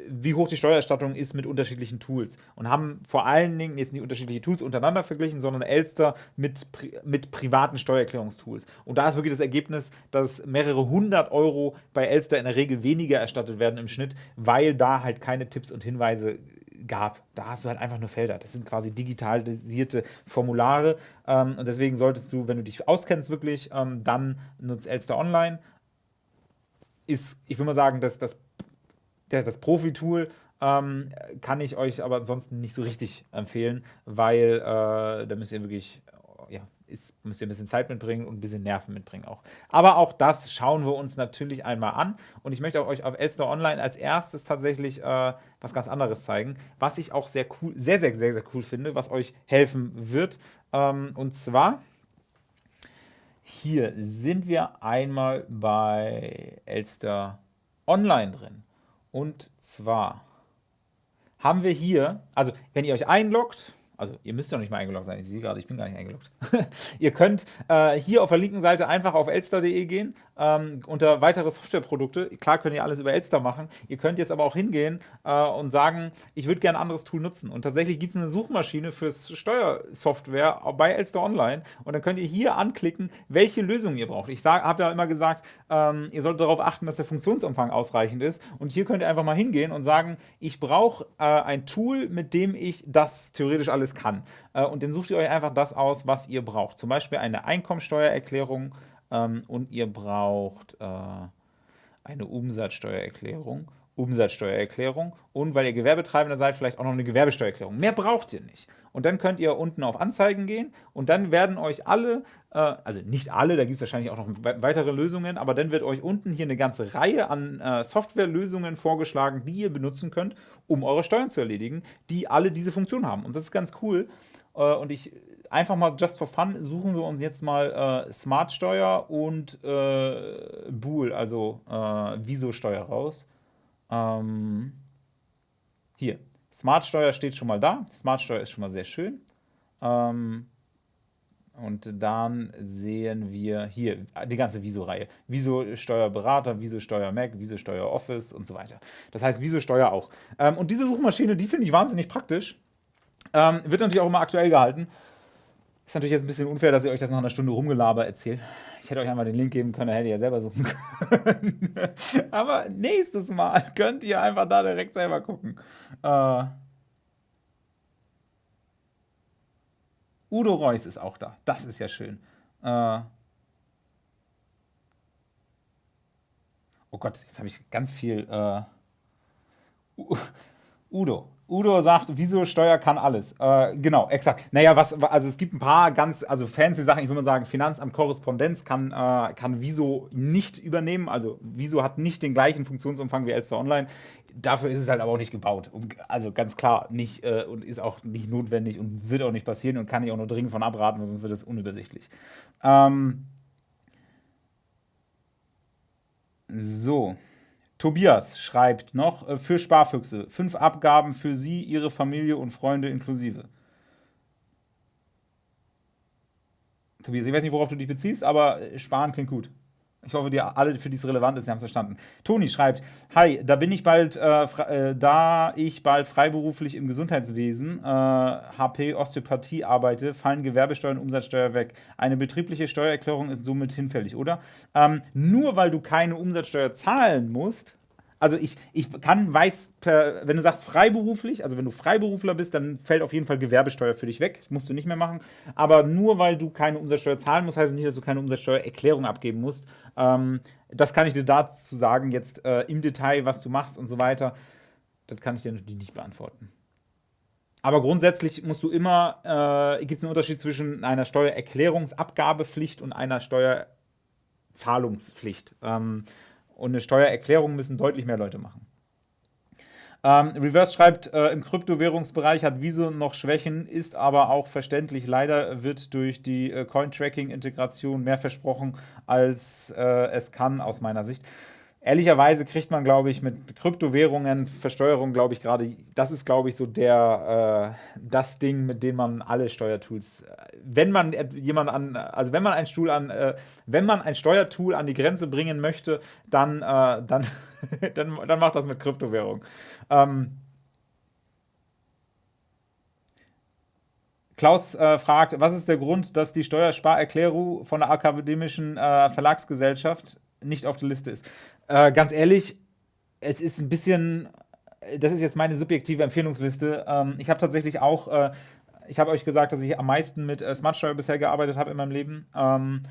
wie hoch die Steuererstattung ist mit unterschiedlichen Tools und haben vor allen Dingen jetzt nicht unterschiedliche Tools untereinander verglichen, sondern Elster mit, mit privaten Steuererklärungstools. Und da ist wirklich das Ergebnis, dass mehrere hundert Euro bei Elster in der Regel weniger erstattet werden im Schnitt, weil da halt keine Tipps und Hinweise gab. Da hast du halt einfach nur Felder. Das sind quasi digitalisierte Formulare. Ähm, und deswegen solltest du, wenn du dich auskennst wirklich, ähm, dann nutzt Elster Online. Ist, ich würde mal sagen, dass das, das Profi-Tool ähm, kann ich euch aber ansonsten nicht so richtig empfehlen, weil äh, da müsst ihr wirklich ist, müsst ihr ein bisschen Zeit mitbringen und ein bisschen Nerven mitbringen auch. Aber auch das schauen wir uns natürlich einmal an. Und ich möchte euch auf Elster Online als erstes tatsächlich äh, was ganz anderes zeigen, was ich auch sehr cool, sehr, sehr, sehr, sehr cool finde, was euch helfen wird. Ähm, und zwar hier sind wir einmal bei Elster Online drin. Und zwar haben wir hier, also wenn ihr euch einloggt, also ihr müsst ja nicht mal eingeloggt sein, ich sehe gerade, ich bin gar nicht eingeloggt. ihr könnt äh, hier auf der linken Seite einfach auf elster.de gehen, ähm, unter weitere Softwareprodukte. Klar könnt ihr alles über Elster machen. Ihr könnt jetzt aber auch hingehen äh, und sagen, ich würde gerne ein anderes Tool nutzen. Und tatsächlich gibt es eine Suchmaschine fürs Steuersoftware bei Elster Online. Und dann könnt ihr hier anklicken, welche Lösung ihr braucht. Ich habe ja immer gesagt, ähm, ihr solltet darauf achten, dass der Funktionsumfang ausreichend ist. Und hier könnt ihr einfach mal hingehen und sagen, ich brauche äh, ein Tool, mit dem ich das theoretisch alles kann. Äh, und dann sucht ihr euch einfach das aus, was ihr braucht. Zum Beispiel eine Einkommensteuererklärung ähm, und ihr braucht äh, eine Umsatzsteuererklärung. Umsatzsteuererklärung und weil ihr Gewerbetreibender seid, vielleicht auch noch eine Gewerbesteuererklärung. Mehr braucht ihr nicht. Und dann könnt ihr unten auf Anzeigen gehen und dann werden euch alle, äh, also nicht alle, da gibt es wahrscheinlich auch noch weitere Lösungen, aber dann wird euch unten hier eine ganze Reihe an äh, Softwarelösungen vorgeschlagen, die ihr benutzen könnt, um eure Steuern zu erledigen, die alle diese Funktion haben. Und das ist ganz cool. Äh, und ich einfach mal just for fun suchen wir uns jetzt mal äh, Smart-Steuer und äh, Bool, also äh, Viso-Steuer raus. Ähm, hier, Smart-Steuer steht schon mal da. Smart-Steuer ist schon mal sehr schön. Ähm, und dann sehen wir hier die ganze Viso-Reihe. Viso-Steuerberater, Viso-Steuer-Mac, Viso-Steuer-Office und so weiter. Das heißt Viso-Steuer auch. Ähm, und diese Suchmaschine, die finde ich wahnsinnig praktisch. Ähm, wird natürlich auch immer aktuell gehalten. Ist natürlich jetzt ein bisschen unfair, dass ich euch das nach einer Stunde rumgelaber erzähle. Ich hätte euch einmal den Link geben können, dann hätte ihr ja selber suchen können. Aber nächstes Mal könnt ihr einfach da direkt selber gucken. Äh, Udo Reus ist auch da. Das ist ja schön. Äh, oh Gott, jetzt habe ich ganz viel. Äh, Udo. Udo sagt, wieso Steuer kann alles. Äh, genau, exakt. Naja, was, also es gibt ein paar ganz, also fancy Sachen, ich würde mal sagen, Finanzamt Korrespondenz kann, äh, kann Wieso nicht übernehmen. Also Wieso hat nicht den gleichen Funktionsumfang wie Elster Online. Dafür ist es halt aber auch nicht gebaut. Also ganz klar nicht äh, und ist auch nicht notwendig und wird auch nicht passieren und kann ich auch nur dringend von abraten, sonst wird es unübersichtlich. Ähm so. Tobias schreibt noch äh, für Sparfüchse fünf Abgaben für Sie, Ihre Familie und Freunde inklusive. Tobias, ich weiß nicht, worauf du dich beziehst, aber äh, sparen klingt gut. Ich hoffe, die alle, für die es relevant ist, haben es verstanden. Toni schreibt, Hi, da bin ich bald, äh, äh, da ich bald freiberuflich im Gesundheitswesen, äh, HP Osteopathie arbeite, fallen Gewerbesteuer und Umsatzsteuer weg. Eine betriebliche Steuererklärung ist somit hinfällig, oder? Ähm, nur weil du keine Umsatzsteuer zahlen musst, also ich, ich kann, weiß, per, wenn du sagst freiberuflich, also wenn du Freiberufler bist, dann fällt auf jeden Fall Gewerbesteuer für dich weg. Musst du nicht mehr machen. Aber nur weil du keine Umsatzsteuer zahlen musst, heißt es nicht, dass du keine Umsatzsteuererklärung abgeben musst. Ähm, das kann ich dir dazu sagen, jetzt äh, im Detail, was du machst und so weiter. Das kann ich dir natürlich nicht beantworten. Aber grundsätzlich musst du immer, äh, gibt es einen Unterschied zwischen einer Steuererklärungsabgabepflicht und einer Steuerzahlungspflicht. Ähm, und eine Steuererklärung müssen deutlich mehr Leute machen. Ähm, Reverse schreibt, äh, im Kryptowährungsbereich hat Wieso noch Schwächen, ist aber auch verständlich. Leider wird durch die äh, Coin-Tracking-Integration mehr versprochen, als äh, es kann, aus meiner Sicht. Ehrlicherweise kriegt man, glaube ich, mit Kryptowährungen, Versteuerung, glaube ich, gerade, das ist, glaube ich, so der, äh, das Ding, mit dem man alle Steuertools, äh, wenn man jemand an, also wenn man ein Stuhl an, äh, wenn man ein Steuertool an die Grenze bringen möchte, dann, äh, dann, dann, dann macht das mit Kryptowährung. Ähm, Klaus äh, fragt, was ist der Grund, dass die Steuersparerklärung von der akademischen äh, Verlagsgesellschaft nicht auf der Liste ist? Äh, ganz ehrlich, es ist ein bisschen, das ist jetzt meine subjektive Empfehlungsliste. Ähm, ich habe tatsächlich auch, äh, ich habe euch gesagt, dass ich am meisten mit äh, Smartsteuer bisher gearbeitet habe in meinem Leben. Ähm,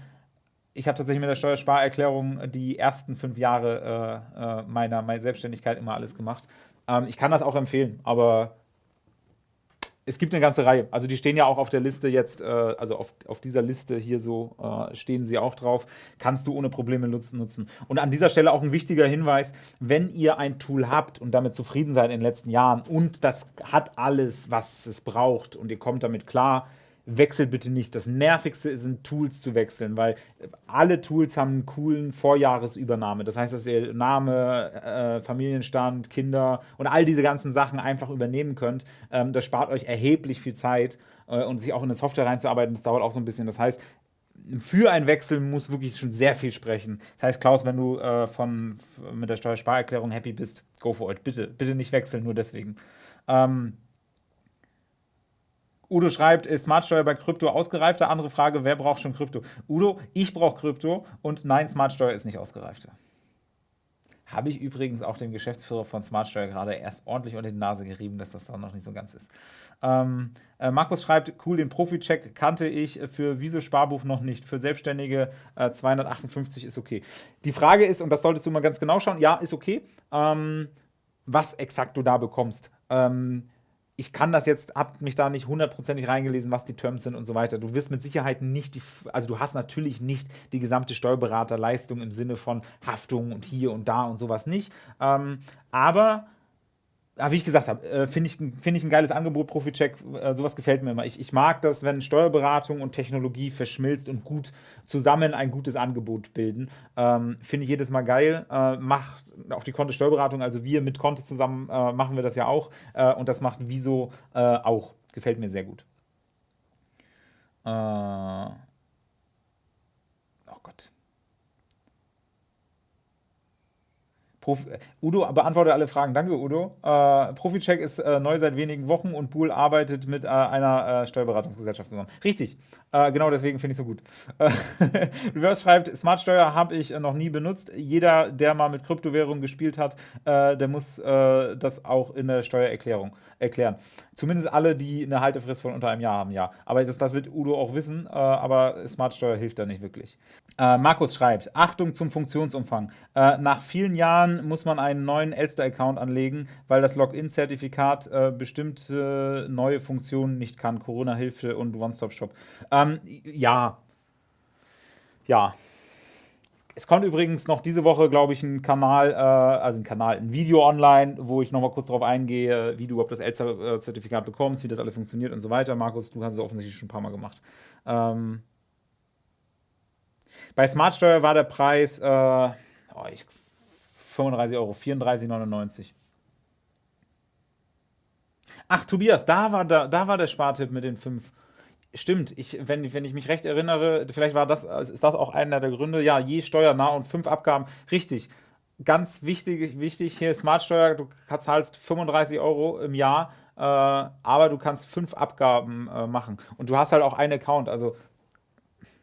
ich habe tatsächlich mit der Steuersparerklärung die ersten fünf Jahre äh, äh, meiner, meiner Selbstständigkeit immer alles gemacht. Ähm, ich kann das auch empfehlen, aber es gibt eine ganze Reihe. Also die stehen ja auch auf der Liste jetzt, äh, also auf, auf dieser Liste hier so äh, stehen sie auch drauf. Kannst du ohne Probleme nutzen, nutzen. Und an dieser Stelle auch ein wichtiger Hinweis, wenn ihr ein Tool habt und damit zufrieden seid in den letzten Jahren und das hat alles, was es braucht und ihr kommt damit klar, wechselt bitte nicht. Das Nervigste sind Tools zu wechseln, weil alle Tools haben einen coolen Vorjahresübernahme. Das heißt, dass ihr Name, äh, Familienstand, Kinder und all diese ganzen Sachen einfach übernehmen könnt. Ähm, das spart euch erheblich viel Zeit äh, und sich auch in eine Software reinzuarbeiten, das dauert auch so ein bisschen. Das heißt, für einen Wechsel muss wirklich schon sehr viel sprechen. Das heißt, Klaus, wenn du äh, von, mit der Steuersparerklärung happy bist, go for it. Bitte, bitte nicht wechseln, nur deswegen. Ähm, Udo schreibt, ist Smartsteuer bei Krypto ausgereifter? Andere Frage, wer braucht schon Krypto? Udo, ich brauche Krypto und nein, Smartsteuer ist nicht ausgereifter. Habe ich übrigens auch dem Geschäftsführer von Smartsteuer gerade erst ordentlich unter die Nase gerieben, dass das dann noch nicht so ganz ist. Ähm, äh, Markus schreibt, cool, den Profi-Check kannte ich für Wieso Sparbuch noch nicht. Für Selbstständige äh, 258 ist okay. Die Frage ist, und das solltest du mal ganz genau schauen, ja, ist okay, ähm, was exakt du da bekommst. Ähm, ich kann das jetzt, hab mich da nicht hundertprozentig reingelesen, was die Terms sind und so weiter. Du wirst mit Sicherheit nicht die, also du hast natürlich nicht die gesamte Steuerberaterleistung im Sinne von Haftung und hier und da und sowas nicht. Ähm, aber ja, wie ich gesagt habe, äh, finde ich, find ich ein geiles Angebot, Profi-Check. Äh, sowas gefällt mir immer. Ich, ich mag das, wenn Steuerberatung und Technologie verschmilzt und gut zusammen ein gutes Angebot bilden. Ähm, finde ich jedes Mal geil. Äh, macht auch die Konto Steuerberatung, also wir mit Konto zusammen äh, machen wir das ja auch. Äh, und das macht Wieso äh, auch. Gefällt mir sehr gut. Oh Gott. Profi äh, Udo beantwortet alle Fragen. Danke, Udo. Äh, Proficheck ist äh, neu seit wenigen Wochen und Buhl arbeitet mit äh, einer äh, Steuerberatungsgesellschaft zusammen. Richtig. Äh, genau deswegen finde ich es so gut. Reverse schreibt, Smartsteuer habe ich noch nie benutzt. Jeder, der mal mit Kryptowährungen gespielt hat, der muss das auch in der Steuererklärung erklären. Zumindest alle, die eine Haltefrist von unter einem Jahr haben, ja. Aber das, das wird Udo auch wissen, aber Smartsteuer hilft da nicht wirklich. Markus schreibt, Achtung zum Funktionsumfang. nach vielen Jahren muss man einen neuen Elster-Account anlegen, weil das Login-Zertifikat äh, bestimmte neue Funktionen nicht kann. Corona-Hilfe und One-Stop-Shop. Ähm, ja. Ja. Es kommt übrigens noch diese Woche, glaube ich, ein Kanal, äh, also ein Kanal, ein Video online, wo ich nochmal kurz darauf eingehe, wie du überhaupt das Elster-Zertifikat bekommst, wie das alles funktioniert und so weiter. Markus, du hast es offensichtlich schon ein paar Mal gemacht. Ähm, bei Smartsteuer war der Preis, äh, oh, ich 35 Euro, 34,99. Ach, Tobias, da war, da, da war der Spartipp mit den 5. Stimmt, ich, wenn, wenn ich mich recht erinnere, vielleicht war das, ist das auch einer der Gründe. Ja, je steuernah und 5 Abgaben. Richtig. Ganz wichtig, wichtig hier Smartsteuer, du zahlst 35 Euro im Jahr, äh, aber du kannst 5 Abgaben äh, machen. Und du hast halt auch einen Account, also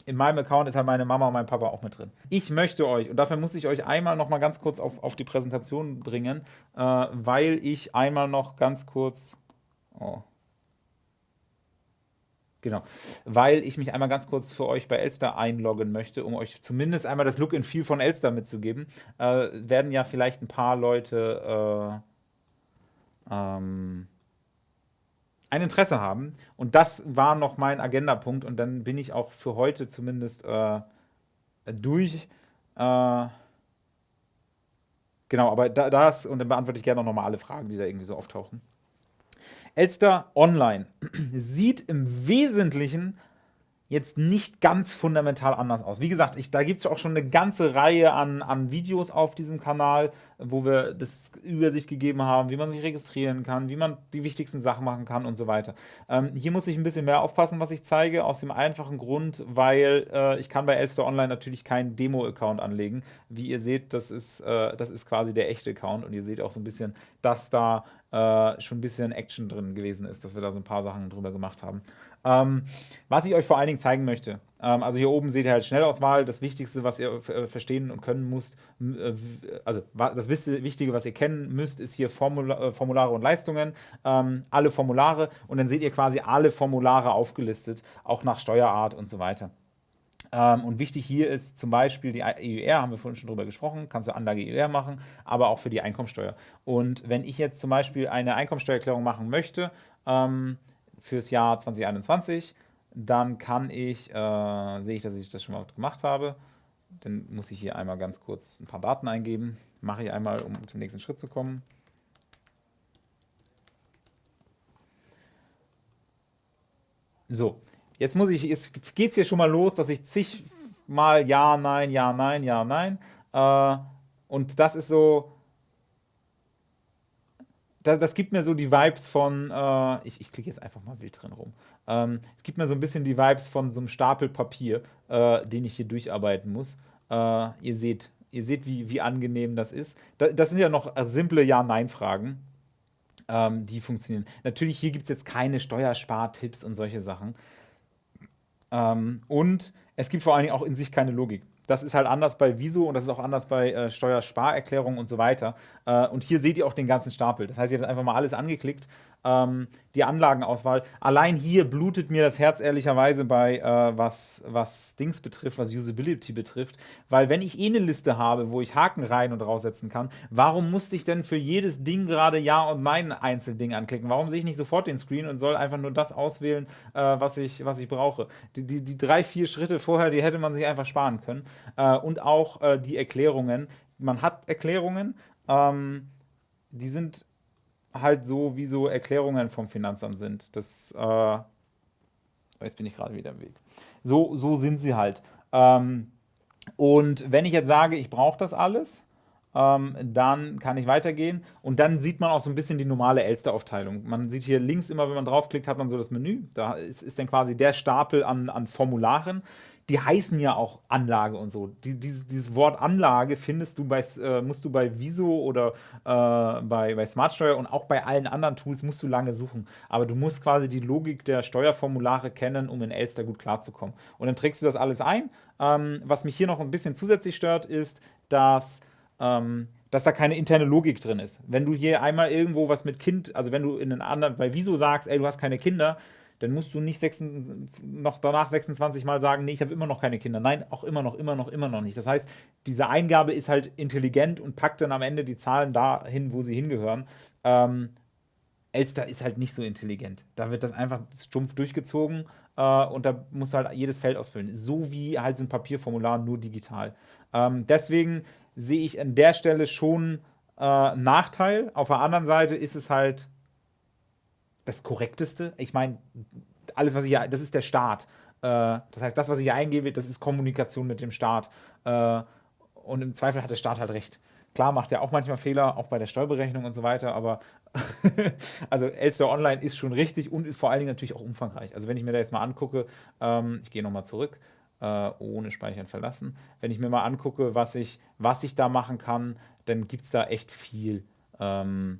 in meinem Account ist halt meine Mama und mein Papa auch mit drin. Ich möchte euch, und dafür muss ich euch einmal noch mal ganz kurz auf, auf die Präsentation bringen, äh, weil ich einmal noch ganz kurz, oh, Genau, weil ich mich einmal ganz kurz für euch bei Elster einloggen möchte, um euch zumindest einmal das Look and Feel von Elster mitzugeben. Äh, werden ja vielleicht ein paar Leute äh, ähm, ein Interesse haben. Und das war noch mein Agendapunkt. Und dann bin ich auch für heute zumindest äh, durch. Äh, genau, aber da, das, und dann beantworte ich gerne noch mal alle Fragen, die da irgendwie so auftauchen. Elster Online sieht im Wesentlichen jetzt nicht ganz fundamental anders aus. Wie gesagt, ich, da gibt es auch schon eine ganze Reihe an, an Videos auf diesem Kanal, wo wir das Übersicht gegeben haben, wie man sich registrieren kann, wie man die wichtigsten Sachen machen kann und so weiter. Ähm, hier muss ich ein bisschen mehr aufpassen, was ich zeige, aus dem einfachen Grund, weil äh, ich kann bei Elster Online natürlich keinen Demo-Account anlegen. Wie ihr seht, das ist, äh, das ist quasi der echte Account und ihr seht auch so ein bisschen, dass da äh, schon ein bisschen Action drin gewesen ist, dass wir da so ein paar Sachen drüber gemacht haben. Ähm, was ich euch vor allen Dingen zeigen möchte, ähm, also hier oben seht ihr halt Schnellauswahl, das Wichtigste, was ihr äh, verstehen und können müsst, äh, also das Wichtige, was ihr kennen müsst, ist hier Formula äh, Formulare und Leistungen, ähm, alle Formulare und dann seht ihr quasi alle Formulare aufgelistet, auch nach Steuerart und so weiter. Ähm, und wichtig hier ist zum Beispiel die EUR, haben wir vorhin schon drüber gesprochen, kannst du Anlage EUR machen, aber auch für die Einkommensteuer. Und wenn ich jetzt zum Beispiel eine Einkommensteuererklärung machen möchte, ähm, fürs Jahr 2021. Dann kann ich, äh, sehe ich, dass ich das schon mal gemacht habe. Dann muss ich hier einmal ganz kurz ein paar Daten eingeben. Mache ich einmal, um zum nächsten Schritt zu kommen. So, jetzt muss ich, jetzt geht es hier schon mal los, dass ich zigmal Ja, Nein, Ja, Nein, Ja, Nein. Äh, und das ist so, das, das, gibt mir so die Vibes von, äh, ich, ich klicke jetzt einfach mal wild drin rum. Ähm, es gibt mir so ein bisschen die Vibes von so einem Stapel Papier, äh, den ich hier durcharbeiten muss. Äh, ihr seht, ihr seht, wie, wie angenehm das ist. Da, das sind ja noch simple Ja-Nein-Fragen, ähm, die funktionieren. Natürlich, hier gibt es jetzt keine Steuerspartipps und solche Sachen. Ähm, und es gibt vor allen Dingen auch in sich keine Logik. Das ist halt anders bei Viso und das ist auch anders bei äh, Steuersparerklärungen und so weiter. Äh, und hier seht ihr auch den ganzen Stapel. Das heißt, ihr habt einfach mal alles angeklickt ähm, die Anlagenauswahl. Allein hier blutet mir das Herz ehrlicherweise bei, äh, was, was Dings betrifft, was Usability betrifft. Weil wenn ich eh eine Liste habe, wo ich Haken rein und raussetzen kann, warum musste ich denn für jedes Ding gerade Ja und Nein Einzelding anklicken? Warum sehe ich nicht sofort den Screen und soll einfach nur das auswählen, äh, was, ich, was ich brauche? Die, die, die, drei, vier Schritte vorher, die hätte man sich einfach sparen können. Äh, und auch äh, die Erklärungen. Man hat Erklärungen, ähm, die sind halt so, wie so Erklärungen vom Finanzamt sind. Das, äh, jetzt bin ich gerade wieder im Weg. So, so sind sie halt. Ähm, und wenn ich jetzt sage, ich brauche das alles, Ähm, dann kann ich weitergehen und dann sieht man auch so ein bisschen die normale Elster-Aufteilung. Man sieht hier links immer, wenn man draufklickt, hat man so das Menü. Da ist, ist dann quasi der Stapel an, an Formularen die heißen ja auch Anlage und so. Die, dieses, dieses, Wort Anlage findest du bei, äh, musst du bei Viso oder äh, bei, bei Smartsteuer und auch bei allen anderen Tools musst du lange suchen. Aber du musst quasi die Logik der Steuerformulare kennen, um in Elster gut klarzukommen. Und dann trägst du das alles ein. Ähm, was mich hier noch ein bisschen zusätzlich stört, ist, dass ähm, dass da keine interne Logik drin ist. Wenn du hier einmal irgendwo was mit Kind, also wenn du in einen anderen, bei Wieso sagst, ey, du hast keine Kinder, dann musst du nicht 6, noch danach 26 Mal sagen, nee, ich habe immer noch keine Kinder. Nein, auch immer noch, immer noch, immer noch nicht. Das heißt, diese Eingabe ist halt intelligent und packt dann am Ende die Zahlen dahin, wo sie hingehören. Ähm, Elster ist halt nicht so intelligent. Da wird das einfach stumpf durchgezogen äh, und da musst du halt jedes Feld ausfüllen. So wie halt so ein Papierformular, nur digital. Ähm, deswegen sehe ich an der Stelle schon äh, Nachteil. Auf der anderen Seite ist es halt das Korrekteste. Ich meine, alles, was ich hier, das ist der Staat. Äh, das heißt, das, was ich hier eingebe, das ist Kommunikation mit dem Staat. Äh, und im Zweifel hat der Staat halt recht. Klar macht er auch manchmal Fehler, auch bei der Steuerberechnung und so weiter, aber also Elster Online ist schon richtig und ist vor allen Dingen natürlich auch umfangreich. Also wenn ich mir da jetzt mal angucke, ähm, ich gehe nochmal zurück, äh, ohne Speichern verlassen. Wenn ich mir mal angucke, was ich, was ich da machen kann, dann gibt es da echt viel. Ähm,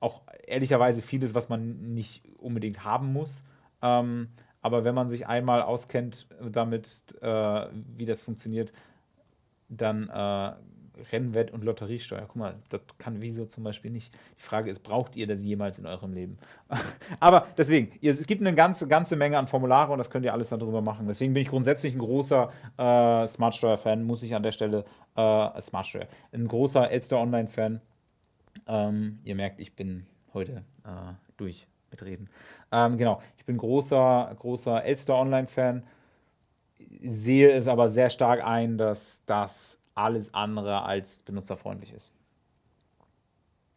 auch ehrlicherweise vieles, was man nicht unbedingt haben muss. Ähm, aber wenn man sich einmal auskennt damit, äh, wie das funktioniert, dann äh, Rennwett- und Lotteriesteuer. Guck mal, das kann Wieso zum Beispiel nicht. Die Frage ist, braucht ihr das jemals in eurem Leben? Aber deswegen, es gibt eine ganze, ganze Menge an Formulare und das könnt ihr alles darüber machen. Deswegen bin ich grundsätzlich ein großer äh, Smartsteuer-Fan, muss ich an der Stelle äh, Smartsteuer. Ein großer Elster Online-Fan. Ähm, ihr merkt, ich bin heute äh, durch mit Reden. Ähm, genau, ich bin großer, großer Elster Online-Fan, sehe es aber sehr stark ein, dass das alles andere als benutzerfreundlich ist.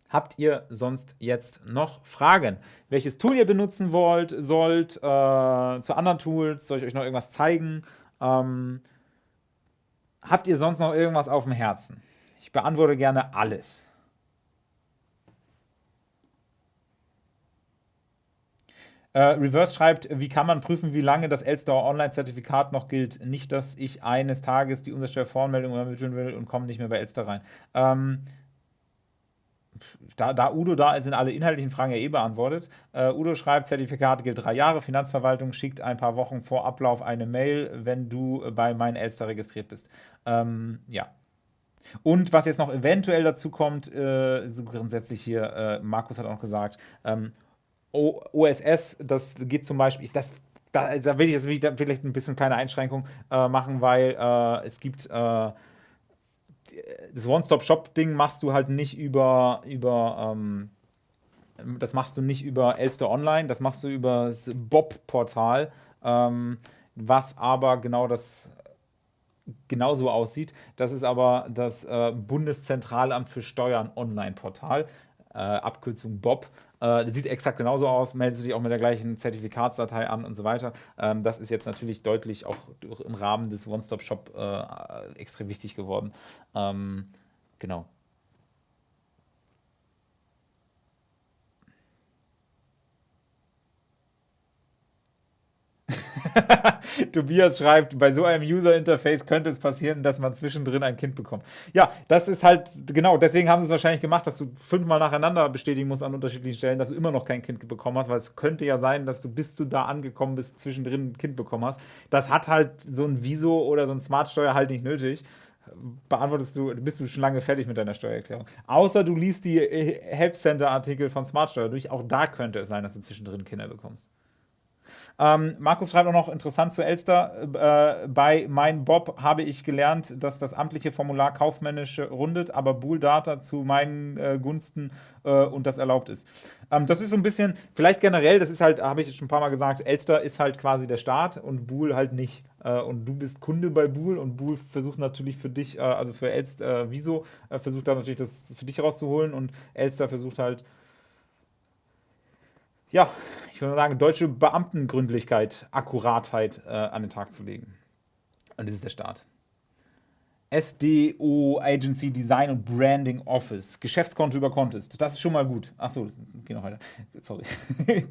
Habt ihr sonst jetzt noch Fragen? Welches Tool ihr benutzen wollt, sollt, äh, zu anderen Tools? Soll ich euch noch irgendwas zeigen? Ähm, habt ihr sonst noch irgendwas auf dem Herzen? Ich beantworte gerne alles. Äh, Reverse schreibt, wie kann man prüfen, wie lange das Elstauer Online-Zertifikat noch gilt? Nicht, dass ich eines Tages die Umsatzsteuervoranmeldung übermitteln will und komme nicht mehr bei Elster rein. Ähm, da, da, Udo da ist, sind alle inhaltlichen Fragen ja eh beantwortet. Uh, Udo schreibt, Zertifikat gilt drei Jahre. Finanzverwaltung schickt ein paar Wochen vor Ablauf eine Mail, wenn du bei mein Elster registriert bist. Ähm, ja. Und was jetzt noch eventuell dazu kommt, äh, so grundsätzlich hier, äh, Markus hat auch gesagt, ähm, OSS, das geht zum Beispiel, das, da, da will ich jetzt vielleicht ein bisschen kleine Einschränkung äh, machen, weil äh, es gibt äh, das One-Stop-Shop-Ding machst du halt nicht über, über ähm, das machst du nicht über Elster Online, das machst du über das Bob-Portal, ähm, was aber genau das genauso aussieht. Das ist aber das äh, Bundeszentralamt für Steuern Online-Portal, äh, Abkürzung BOB. Äh, sieht exakt genauso aus, meldet sich auch mit der gleichen Zertifikatsdatei an und so weiter. Ähm, das ist jetzt natürlich deutlich auch im Rahmen des One-Stop-Shop äh, extrem wichtig geworden. Ähm, genau. Tobias schreibt, bei so einem User-Interface könnte es passieren, dass man zwischendrin ein Kind bekommt. Ja, das ist halt, genau, deswegen haben sie es wahrscheinlich gemacht, dass du fünfmal nacheinander bestätigen musst an unterschiedlichen Stellen, dass du immer noch kein Kind bekommen hast, weil es könnte ja sein, dass du, bis du da angekommen bist, zwischendrin ein Kind bekommen hast. Das hat halt so ein Viso oder so ein Smartsteuer halt nicht nötig beantwortest du, bist du schon lange fertig mit deiner Steuererklärung. Außer du liest die Help Center Artikel von Smartsteuer durch, auch da könnte es sein, dass du zwischendrin Kinder bekommst. Ähm, Markus schreibt auch noch interessant zu Elster. Äh, bei Mein Bob habe ich gelernt, dass das amtliche Formular kaufmännisch rundet, aber Bool Data zu meinen äh, Gunsten äh, und das erlaubt ist. Ähm, das ist so ein bisschen, vielleicht generell, das ist halt, habe ich schon ein paar Mal gesagt, Elster ist halt quasi der Staat und Bool halt nicht. Äh, und du bist Kunde bei Bool und Bool versucht natürlich für dich, äh, also für Elster, äh, Wieso, versucht da natürlich das für dich rauszuholen und Elster versucht halt ja, ich würde sagen, deutsche Beamtengründlichkeit, Akkuratheit äh, an den Tag zu legen. Und das ist der Staat. SDO Agency Design und Branding Office. Geschäftskonto über Contest. Das ist schon mal gut. Achso, das geht noch weiter. Sorry.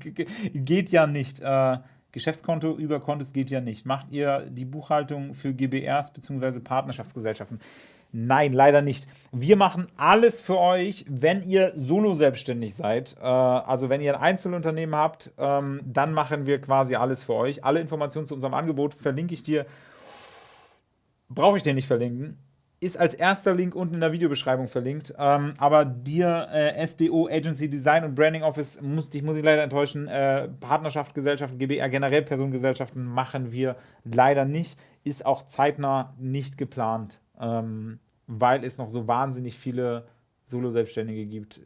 geht ja nicht. Äh, Geschäftskonto über Contest geht ja nicht. Macht ihr die Buchhaltung für GBRs bzw. Partnerschaftsgesellschaften? Nein, leider nicht. Wir machen alles für euch, wenn ihr solo selbstständig seid. Äh, also wenn ihr ein Einzelunternehmen habt, ähm, dann machen wir quasi alles für euch. Alle Informationen zu unserem Angebot verlinke ich dir brauche ich dir nicht verlinken. Ist als erster Link unten in der Videobeschreibung verlinkt. Ähm, aber dir, äh, SDO, Agency Design und Branding Office, muss, dich muss ich leider enttäuschen. Äh, Partnerschaft, Gesellschaften, GBR, generell Personengesellschaften machen wir leider nicht. Ist auch zeitnah nicht geplant, ähm, weil es noch so wahnsinnig viele Solo-Selbstständige gibt,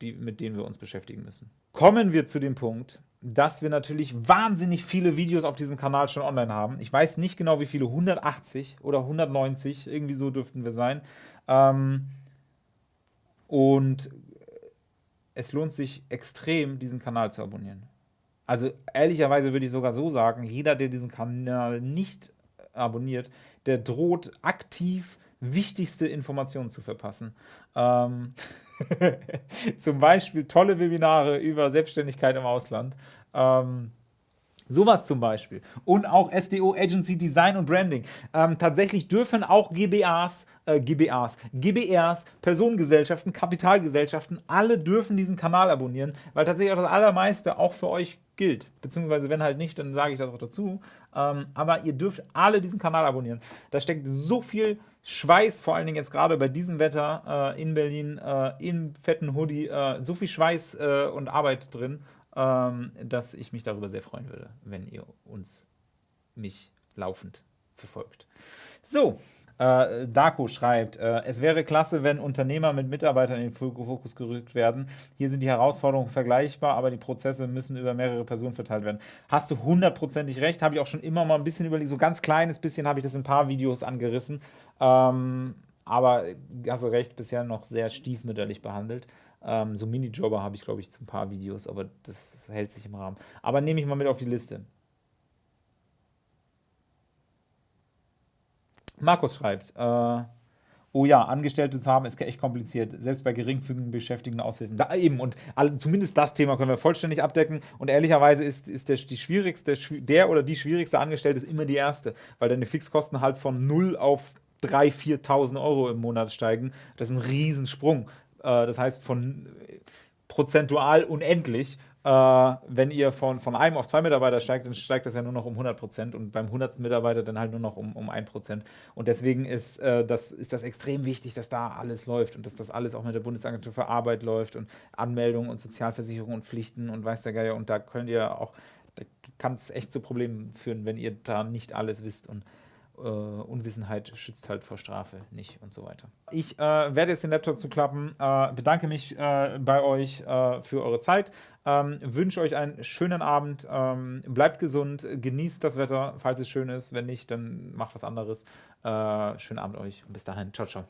die, mit denen wir uns beschäftigen müssen. Kommen wir zu dem Punkt, dass wir natürlich wahnsinnig viele Videos auf diesem Kanal schon online haben. Ich weiß nicht genau, wie viele, 180 oder 190, irgendwie so dürften wir sein. Ähm, und es lohnt sich extrem, diesen Kanal zu abonnieren. Also ehrlicherweise würde ich sogar so sagen, jeder, der diesen Kanal nicht abonniert, der droht aktiv wichtigste Informationen zu verpassen. Ähm Zum Beispiel tolle Webinare über Selbstständigkeit im Ausland. Ähm, Sowas zum Beispiel. Und auch SDO Agency Design und Branding. Ähm, tatsächlich dürfen auch GBAs, äh, GBAs, GBRs, Personengesellschaften, Kapitalgesellschaften, alle dürfen diesen Kanal abonnieren, weil tatsächlich auch das Allermeiste auch für euch gilt. Beziehungsweise wenn halt nicht, dann sage ich das auch dazu. Ähm, aber ihr dürft alle diesen Kanal abonnieren. Da steckt so viel Schweiß, vor allen Dingen jetzt gerade bei diesem Wetter äh, in Berlin, äh, im fetten Hoodie, äh, so viel Schweiß äh, und Arbeit drin, dass ich mich darüber sehr freuen würde, wenn ihr uns, mich laufend verfolgt. So, äh, Darko schreibt, äh, es wäre klasse, wenn Unternehmer mit Mitarbeitern in den Fokus gerückt werden. Hier sind die Herausforderungen vergleichbar, aber die Prozesse müssen über mehrere Personen verteilt werden. Hast du hundertprozentig recht, habe ich auch schon immer mal ein bisschen überlegt, so ganz kleines bisschen habe ich das in ein paar Videos angerissen. Ähm, aber hast du recht, bisher noch sehr stiefmütterlich behandelt. Ähm, so Minijobber habe ich, glaube ich, zu ein paar Videos, aber das hält sich im Rahmen. Aber nehme ich mal mit auf die Liste. Markus schreibt, äh, oh ja, Angestellte zu haben ist echt kompliziert, selbst bei geringfügigen Beschäftigten Aushilfen. Da eben, und all, zumindest das Thema können wir vollständig abdecken. Und ehrlicherweise ist, ist der, die schwierigste, der oder die schwierigste Angestellte ist immer die erste, weil deine Fixkosten halt von 0 auf 3.000, 4.000 Euro im Monat steigen. Das ist ein Riesensprung. Äh, das heißt, von prozentual unendlich. Äh, wenn ihr von, von einem auf zwei Mitarbeiter steigt, dann steigt das ja nur noch um 100 Prozent und beim 100. Mitarbeiter dann halt nur noch um, um 1 Prozent. Und deswegen ist, äh, das, ist das extrem wichtig, dass da alles läuft und dass das alles auch mit der Bundesagentur für Arbeit läuft und Anmeldungen und Sozialversicherung und Pflichten und weiß der Geier. Und da könnt ihr auch, da kann es echt zu Problemen führen, wenn ihr da nicht alles wisst und äh, Unwissenheit schützt halt vor Strafe nicht und so weiter. Ich äh, werde jetzt den Laptop zuklappen, äh, bedanke mich äh, bei euch äh, für eure Zeit, ähm, wünsche euch einen schönen Abend, ähm, bleibt gesund, genießt das Wetter, falls es schön ist, wenn nicht, dann macht was anderes. Äh, schönen Abend euch. Und bis dahin, ciao, ciao.